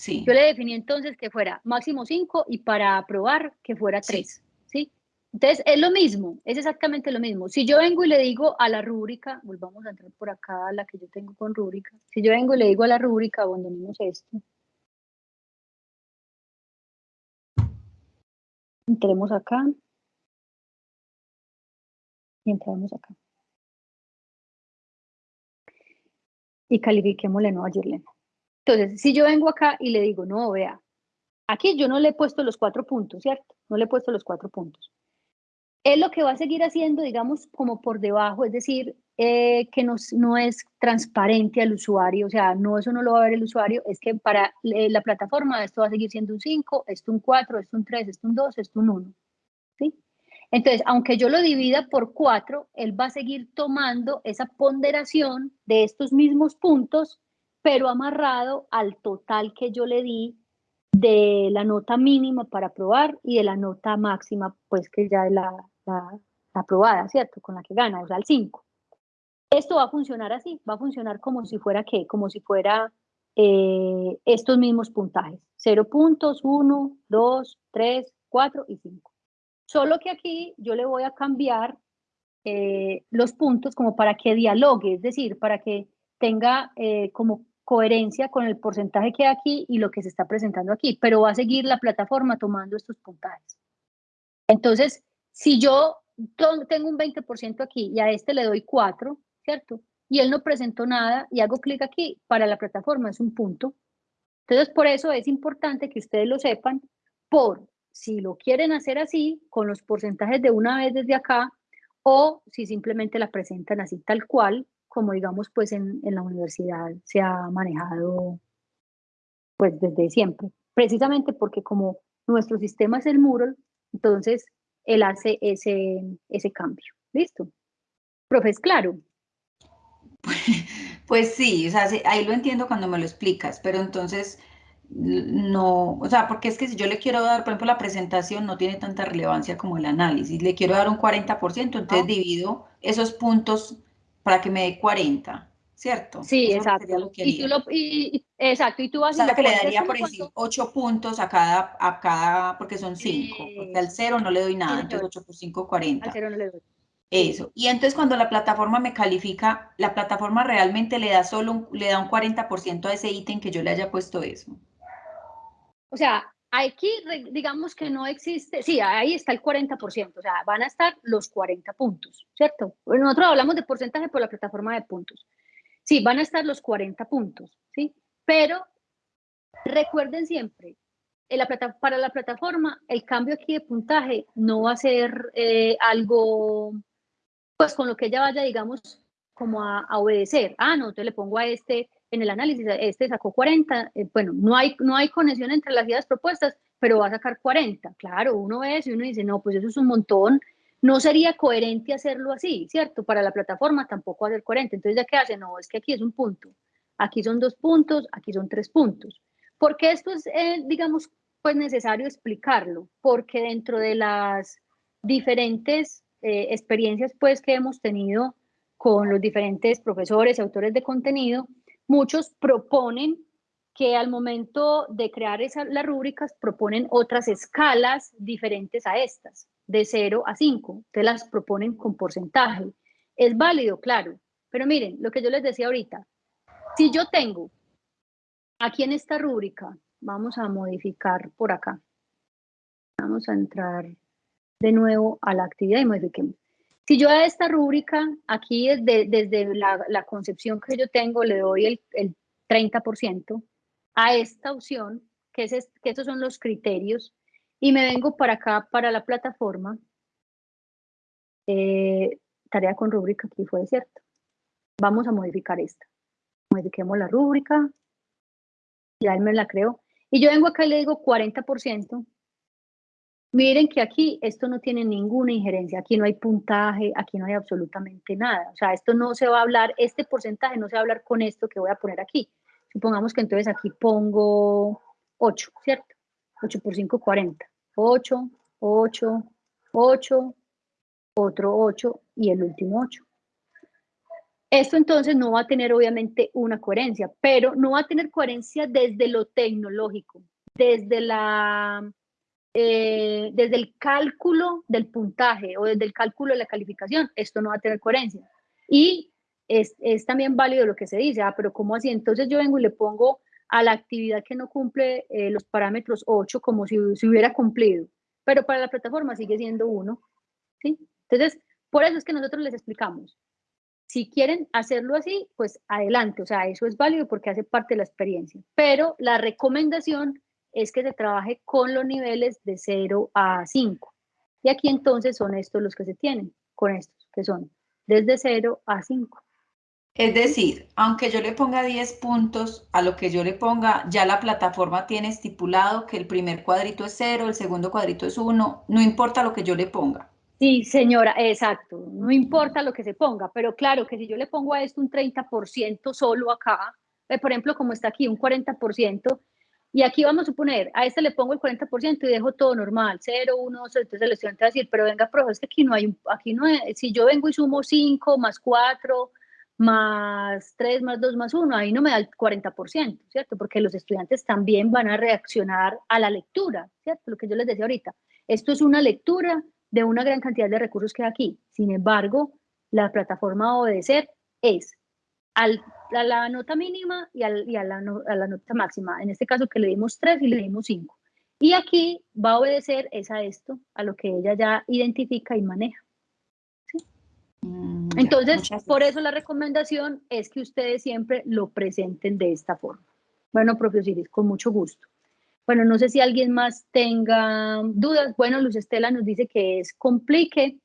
Yo le definí entonces que fuera máximo 5 y para aprobar que fuera 3, sí. Entonces, es lo mismo, es exactamente lo mismo. Si yo vengo y le digo a la rúbrica, volvamos a entrar por acá, la que yo tengo con rúbrica. Si yo vengo y le digo a la rúbrica, abandonemos esto. Entremos acá. Y entramos acá. Y califiquémosle no a Girlene. Entonces, si yo vengo acá y le digo, no, vea, aquí yo no le he puesto los cuatro puntos, ¿cierto? No le he puesto los cuatro puntos. Él lo que va a seguir haciendo, digamos, como por debajo, es decir, eh, que no, no, es transparente al usuario, o sea, no, eso no lo va a ver el usuario, es que para eh, la plataforma esto va a seguir siendo un 5, esto un 4, esto un 3, esto un 2, esto un 1, ¿sí? Entonces, aunque yo lo divida por 4, él va a seguir tomando esa ponderación de estos mismos puntos pero amarrado al total que yo le di de la nota mínima para aprobar y de la nota máxima, pues que ya es la, aprobada, ¿cierto? Con la que gana, o sea, el 5. Esto va a funcionar así, va a funcionar como si fuera ¿qué? Como si fuera eh, estos mismos puntajes. 0 puntos, 1, 2, 3, 4 y 5. Solo que aquí yo le voy a cambiar eh, los puntos como para que dialogue, es decir, para que tenga eh, como coherencia con el porcentaje que hay aquí y lo que se está presentando aquí, pero va a seguir la plataforma tomando estos puntajes. Entonces, si yo tengo un 20% aquí y a este le doy 4, ¿cierto? Y él no presentó nada y hago clic aquí, para la plataforma es un punto. Entonces, por eso es importante que ustedes lo sepan, por si lo quieren hacer así, con los porcentajes de una vez desde acá, o si simplemente la presentan así tal cual, como digamos pues en, en la universidad se ha manejado pues desde siempre, precisamente porque como nuestro sistema es el Moodle, entonces él hace ese, ese cambio. ¿Listo? Profe, ¿es claro? Pues, sí, o sea, ahí lo entiendo cuando me lo explicas, pero entonces no, o sea, porque es que si yo le quiero dar, por ejemplo, la presentación no tiene tanta relevancia como el análisis, le quiero dar un 40%, entonces ah. divido esos puntos para que me dé 40, ¿cierto? Sí, exacto. y tú lo, y, exacto, y tú vas o sea, que le daría, por decir, 8 puntos a cada, a cada, porque son 5, porque al 0 no le doy nada, entonces 8 por 5, 40. Al 0 no le doy. Eso. Y entonces cuando la plataforma me califica, la plataforma realmente le da solo un, le da un 40% a ese ítem que yo le haya puesto eso. O sea, Aquí, digamos que no existe, sí, ahí está el 40%, o sea, van a estar los 40 puntos, ¿cierto? Nosotros hablamos de porcentaje por la plataforma de puntos. Sí, van a estar los 40 puntos, ¿sí? Pero recuerden siempre la plata, para la plataforma, el cambio aquí de puntaje no va a ser eh, algo, pues con lo que ella vaya, digamos, como a, obedecer. Ah, no, entonces le pongo a este en el análisis, este sacó 40, eh, bueno, no hay, no hay conexión entre las ideas propuestas, pero va a sacar 40. Claro, uno ve eso y uno dice, no, pues eso es un montón, no sería coherente hacerlo así, ¿cierto? Para la plataforma tampoco va a ser coherente. Entonces, ¿ya qué hace? No, es que aquí es un punto, aquí son dos puntos, aquí son tres puntos. Porque esto es, eh, digamos, pues necesario explicarlo, porque dentro de las diferentes eh, experiencias pues que hemos tenido con los diferentes profesores autores de contenido, muchos proponen que al momento de crear esas, las rúbricas proponen otras escalas diferentes a estas, de 0 a 5, te las proponen con porcentaje. Es válido, claro, pero miren, lo que yo les decía ahorita, si yo tengo aquí en esta rúbrica, vamos a modificar por acá, vamos a entrar de nuevo a la actividad y modifiquemos. Si yo a esta rúbrica, aquí desde, desde la, concepción que yo tengo, le doy el, el 30%, a esta opción, que, es, que esos son los criterios, y me vengo para acá, para la plataforma, eh, tarea con rúbrica, aquí fue cierto. Vamos a modificar esta. Modifiquemos la rúbrica, ya él me la creó. Y yo vengo acá y le digo 40%, Miren que aquí esto no tiene ninguna injerencia, aquí no hay puntaje, aquí no hay absolutamente nada. O sea, esto no se va a hablar, este porcentaje no se va a hablar con esto que voy a poner aquí. Supongamos que entonces aquí pongo 8, ¿cierto? 8 por 5, 40. 8, 8, 8, otro 8 y el último 8. Esto entonces no va a tener obviamente una coherencia, pero no va a tener coherencia desde lo tecnológico, desde la eh, desde el cálculo del puntaje o desde el cálculo de la calificación, esto no va a tener coherencia. Y es, es también válido lo que se dice, ah, pero ¿cómo así? Entonces yo vengo y le pongo a la actividad que no cumple eh, los parámetros 8 como si, si, hubiera cumplido, pero para la plataforma sigue siendo 1. ¿sí? Entonces, por eso es que nosotros les explicamos. Si quieren hacerlo así, pues adelante, o sea, eso es válido porque hace parte de la experiencia, pero la recomendación es que se trabaje con los niveles de 0 a 5. Y aquí entonces son estos los que se tienen, con estos, que son desde 0 a 5. Es decir, aunque yo le ponga 10 puntos, a lo que yo le ponga, ya la plataforma tiene estipulado que el primer cuadrito es 0, el segundo cuadrito es 1, no importa lo que yo le ponga. Sí, señora, exacto, no importa lo que se ponga, pero claro que si yo le pongo a esto un 30% solo acá, eh, por ejemplo, como está aquí, un 40%, y aquí vamos a suponer, a este le pongo el 40% y dejo todo normal, 0, 1, 2, entonces el estudiante va a decir, pero venga, profe, es que aquí no hay, aquí no si yo vengo y sumo 5 más 4 más 3 más 2 más 1, ahí no me da el 40%, ¿cierto? Porque los estudiantes también van a reaccionar a la lectura, ¿cierto? Lo que yo les decía ahorita, esto es una lectura de una gran cantidad de recursos que hay aquí. Sin embargo, la plataforma obedecer es al a la nota mínima y, a, la, nota máxima. En este caso que le dimos 3 y le dimos 5. Y aquí va a obedecer es a esto, a lo que ella ya identifica y maneja. Mm, Entonces, por eso la recomendación es que ustedes siempre lo presenten de esta forma. Bueno, profe Osiris, con mucho gusto. Bueno, no sé si alguien más tenga dudas. Bueno, Luz Estela nos dice que es complique.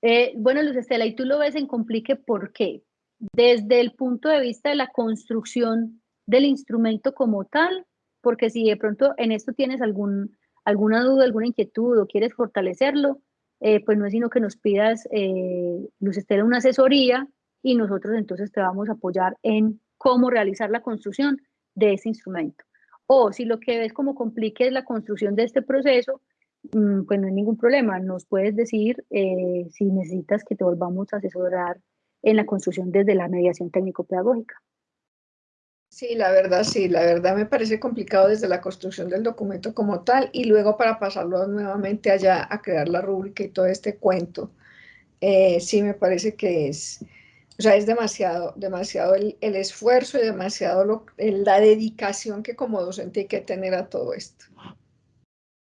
Eh, bueno, Luz Estela, ¿y tú lo ves en complique por qué? Desde el punto de vista de la construcción del instrumento como tal, porque si de pronto en esto tienes algún, alguna duda, alguna inquietud o quieres fortalecerlo, eh, pues no es sino que nos pidas, eh, Luz Estela, una asesoría y nosotros entonces te vamos a apoyar en cómo realizar la construcción de ese instrumento. O si lo que ves como complique es la construcción de este proceso, mm, pues no hay ningún problema, nos puedes decir eh, si necesitas que te volvamos a asesorar en la construcción desde la mediación técnico-pedagógica. Sí, la verdad, sí, la verdad me parece complicado desde la construcción del documento como tal y luego para pasarlo nuevamente allá a crear la rúbrica y todo este cuento. Eh, sí, me parece que es, o sea, es demasiado, demasiado el, esfuerzo y demasiado la dedicación que como docente hay que tener a todo esto.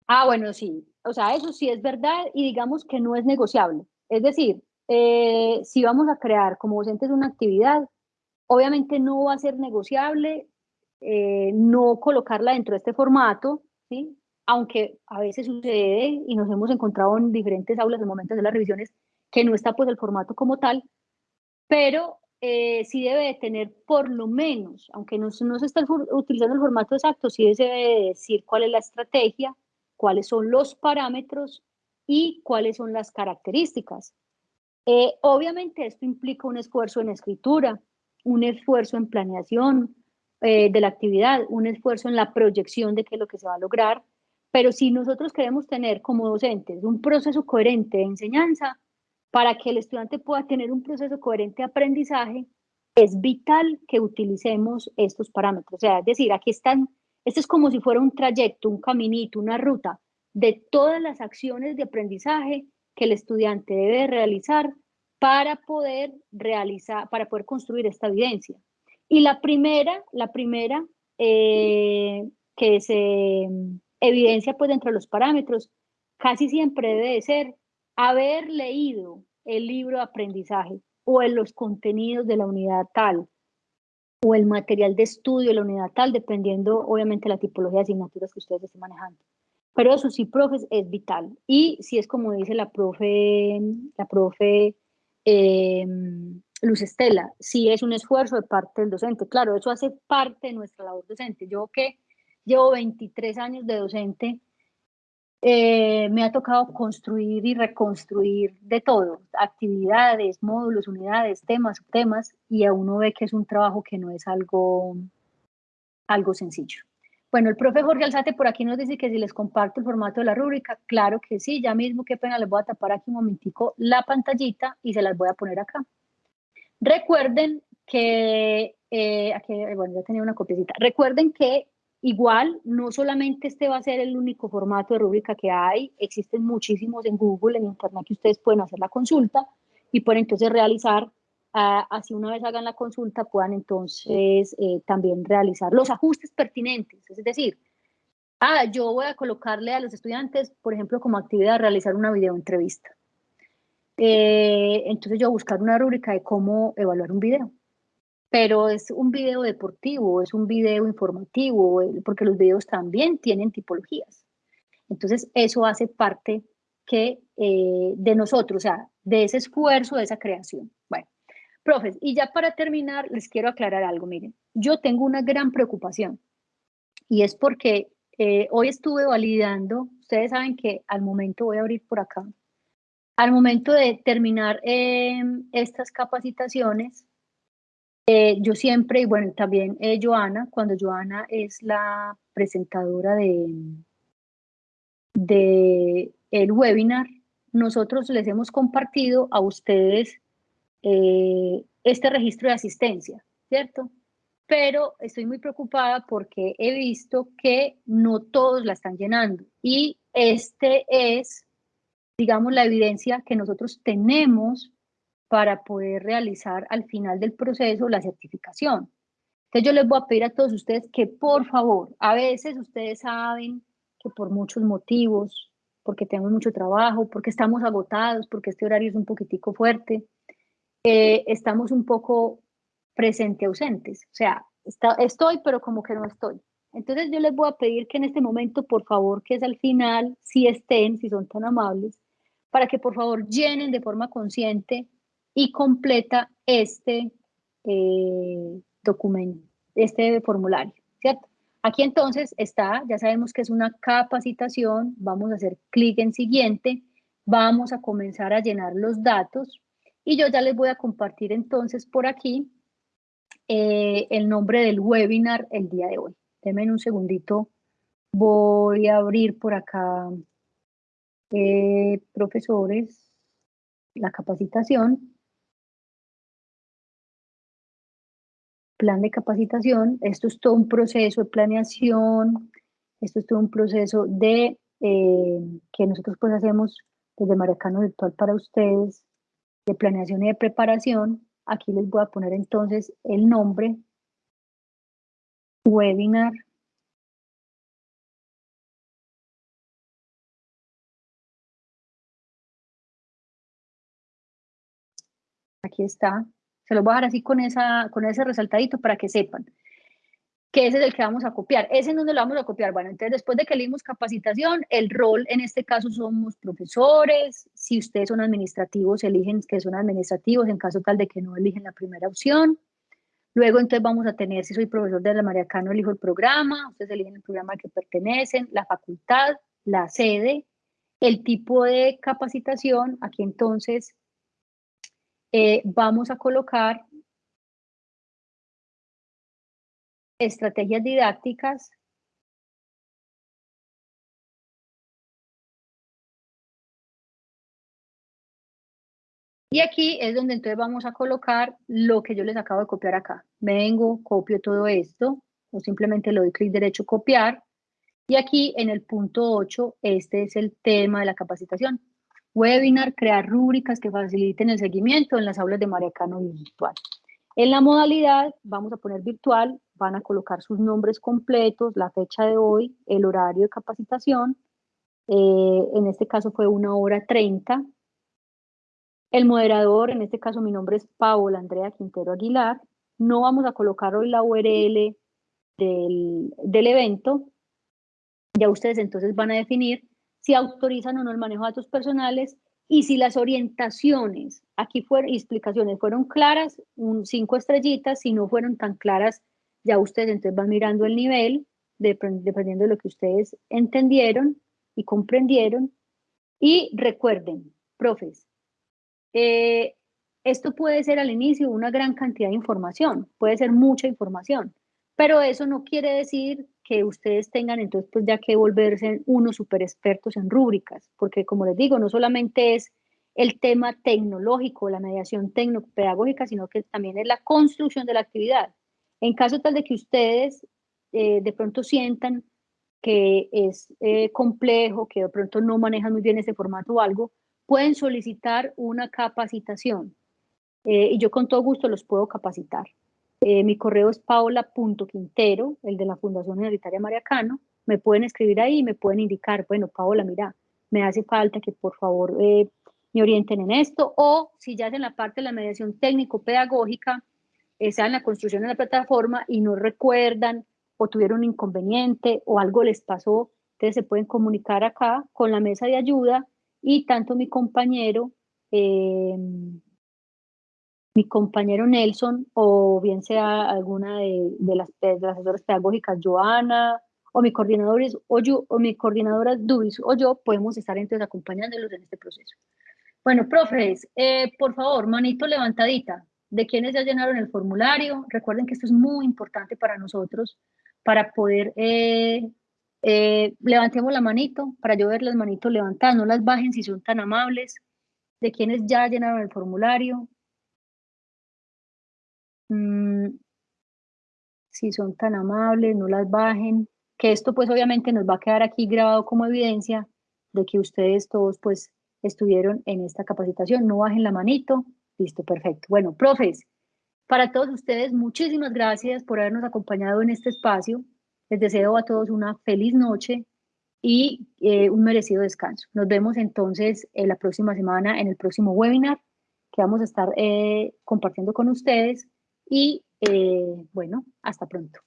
Ah, bueno, sí, o sea, eso sí es verdad y digamos que no es negociable. Es decir, eh, si vamos a crear como docentes una actividad, obviamente no va a ser negociable eh, no colocarla dentro de este formato, ¿sí? aunque a veces sucede y nos hemos encontrado en diferentes aulas en momentos de las revisiones que no está pues el formato como tal, pero eh, sí debe tener por lo menos, aunque no, no se está utilizando el formato exacto, sí debe decir cuál es la estrategia, cuáles son los parámetros y cuáles son las características. Eh, obviamente esto implica un esfuerzo en escritura, un esfuerzo en planeación eh, de la actividad, un esfuerzo en la proyección de qué es lo que se va a lograr, pero si nosotros queremos tener como docentes un proceso coherente de enseñanza, para que el estudiante pueda tener un proceso coherente de aprendizaje, es vital que utilicemos estos parámetros. O sea, es decir, aquí están, esto es como si fuera un trayecto, un caminito, una ruta de todas las acciones de aprendizaje que el estudiante debe realizar para poder realizar, para poder construir esta evidencia. Y la primera, la primera eh, que se evidencia pues dentro de los parámetros, casi siempre debe de ser haber leído el libro de aprendizaje o en los contenidos de la unidad tal o el material de estudio de la unidad tal, dependiendo obviamente la tipología de asignaturas que ustedes estén manejando. Pero eso sí, profes, es vital. Y si es como dice la profe, la profe eh, Luz Estela, si es un esfuerzo de parte del docente. Claro, eso hace parte de nuestra labor docente. Yo que llevo 23 años de docente, eh, me ha tocado construir y reconstruir de todo, actividades, módulos, unidades, temas, temas, y a uno ve que es un trabajo que no es algo, algo sencillo. Bueno, el profe Jorge Alzate por aquí nos dice que si les comparto el formato de la rúbrica, claro que sí, ya mismo, qué pena, les voy a tapar aquí un momentico la pantallita y se las voy a poner acá. Recuerden que, eh, aquí, bueno, ya tenía una copiecita, recuerden que Igual, no solamente este va a ser el único formato de rúbrica que hay, existen muchísimos en Google, en Internet, que ustedes pueden hacer la consulta y pueden entonces realizar, ah, así una vez hagan la consulta, puedan entonces eh, también realizar los ajustes pertinentes. Es decir, ah, yo voy a colocarle a los estudiantes, por ejemplo, como actividad, realizar una videoentrevista. Eh, entonces yo voy a buscar una rúbrica de cómo evaluar un video pero es un video deportivo, es un video informativo, porque los videos también tienen tipologías. Entonces, eso hace parte que, eh, de nosotros, o sea, de ese esfuerzo, de esa creación. Bueno, profes, y ya para terminar, les quiero aclarar algo, miren, yo tengo una gran preocupación, y es porque eh, hoy estuve validando, ustedes saben que al momento, voy a abrir por acá, al momento de terminar em, estas capacitaciones, eh, yo siempre, y bueno, también eh, Joana, cuando Joana es la presentadora de, de el webinar, nosotros les hemos compartido a ustedes eh, este registro de asistencia, ¿cierto? Pero estoy muy preocupada porque he visto que no todos la están llenando y este es, digamos, la evidencia que nosotros tenemos para poder realizar al final del proceso la certificación. Entonces yo les voy a pedir a todos ustedes que por favor, a veces ustedes saben que por muchos motivos, porque tenemos mucho trabajo, porque estamos agotados, porque este horario es un poquitico fuerte, eh, estamos un poco presente ausentes. O sea, estoy, pero como que no estoy. Entonces yo les voy a pedir que en este momento, por favor, que es al final, si estén, si son tan amables, para que por favor llenen de forma consciente y completa este eh, documento, este formulario, ¿cierto? Aquí entonces está, ya sabemos que es una capacitación, vamos a hacer clic en siguiente, vamos a comenzar a llenar los datos y yo ya les voy a compartir entonces por aquí eh, el nombre del webinar el día de hoy. Denme un segundito, voy a abrir por acá, eh, profesores, la capacitación. plan de capacitación, esto es todo un proceso de planeación, esto es todo un proceso de eh, que nosotros pues hacemos desde Maracano Virtual para ustedes, de planeación y de preparación. Aquí les voy a poner entonces el nombre, webinar, Aquí está, se los voy a dejar así con, esa, con ese resaltadito para que sepan. Que ese es el que vamos a copiar. Ese no lo vamos a copiar. Bueno, entonces después de que leímos capacitación, el rol en este caso somos profesores. Si ustedes son administrativos, eligen que son administrativos en caso tal de que no eligen la primera opción. Luego entonces vamos a tener, si soy profesor de la Mariacano, elijo el programa, ustedes eligen el programa al que pertenecen, la facultad, la sede, el tipo de capacitación. Aquí entonces eh, vamos a colocar estrategias didácticas Y aquí es donde entonces vamos a colocar lo que yo les acabo de copiar acá. Vengo, copio todo esto, o simplemente le doy clic derecho, copiar. Y aquí en el punto 8, este es el tema de la capacitación. Webinar, crear rúbricas que faciliten el seguimiento en las aulas de Mariacano virtual. En la modalidad, vamos a poner virtual, van a colocar sus nombres completos, la fecha de hoy, el horario de capacitación. Eh, en este caso fue una hora 30. El moderador, en este caso mi nombre es Paola Andrea Quintero Aguilar. No vamos a colocar hoy la URL del, del evento. Ya ustedes entonces van a definir si autorizan o no el manejo de datos personales y si las orientaciones, aquí fueron explicaciones, fueron claras, un cinco estrellitas, si no fueron tan claras, ya ustedes entonces van mirando el nivel, dependiendo de lo que ustedes entendieron y comprendieron. Y recuerden, profes, eh, esto puede ser al inicio una gran cantidad de información, puede ser mucha información, pero eso no quiere decir que ustedes tengan entonces pues ya que volverse unos super expertos en rúbricas, porque como les digo, no solamente es el tema tecnológico, la mediación tecnopedagógica, sino que también es la construcción de la actividad. En caso tal de que ustedes eh, de pronto sientan que es eh, complejo, que de pronto no manejan muy bien ese formato o algo, pueden solicitar una capacitación eh, y yo con todo gusto los puedo capacitar. Mi correo es paola.quintero, el de la Fundación Universitaria Mariacano. Me pueden escribir ahí y me pueden indicar, bueno, Paola, mira, me hace falta que por favor me orienten en esto. O si ya hacen la parte de la mediación técnico-pedagógica, esa en la construcción de la plataforma y no recuerdan o tuvieron un inconveniente o algo les pasó, entonces se pueden comunicar acá con la mesa de ayuda y tanto mi compañero eh, mi compañero Nelson o bien sea alguna de, las, asesoras pedagógicas, Joana, o mi coordinador o, yo, o mi coordinadora Dubis o yo, podemos estar entonces acompañándolos en este proceso. Bueno, profes, eh, por favor, manito levantadita, de quienes ya llenaron el formulario. Recuerden que esto es muy importante para nosotros, para poder, eh, eh, levantemos la manito, para yo ver las manitos levantadas, no las bajen si son tan amables. De quienes ya llenaron el formulario, Mm, si son tan amables, no las bajen, que esto pues obviamente nos va a quedar aquí grabado como evidencia de que ustedes todos pues estuvieron en esta capacitación, no bajen la manito, listo, perfecto. Bueno, profes, para todos ustedes, muchísimas gracias por habernos acompañado en este espacio. Les deseo a todos una feliz noche y eh, un merecido descanso. Nos vemos entonces en la próxima semana en el próximo webinar que vamos a estar eh, compartiendo con ustedes y eh, bueno, hasta pronto.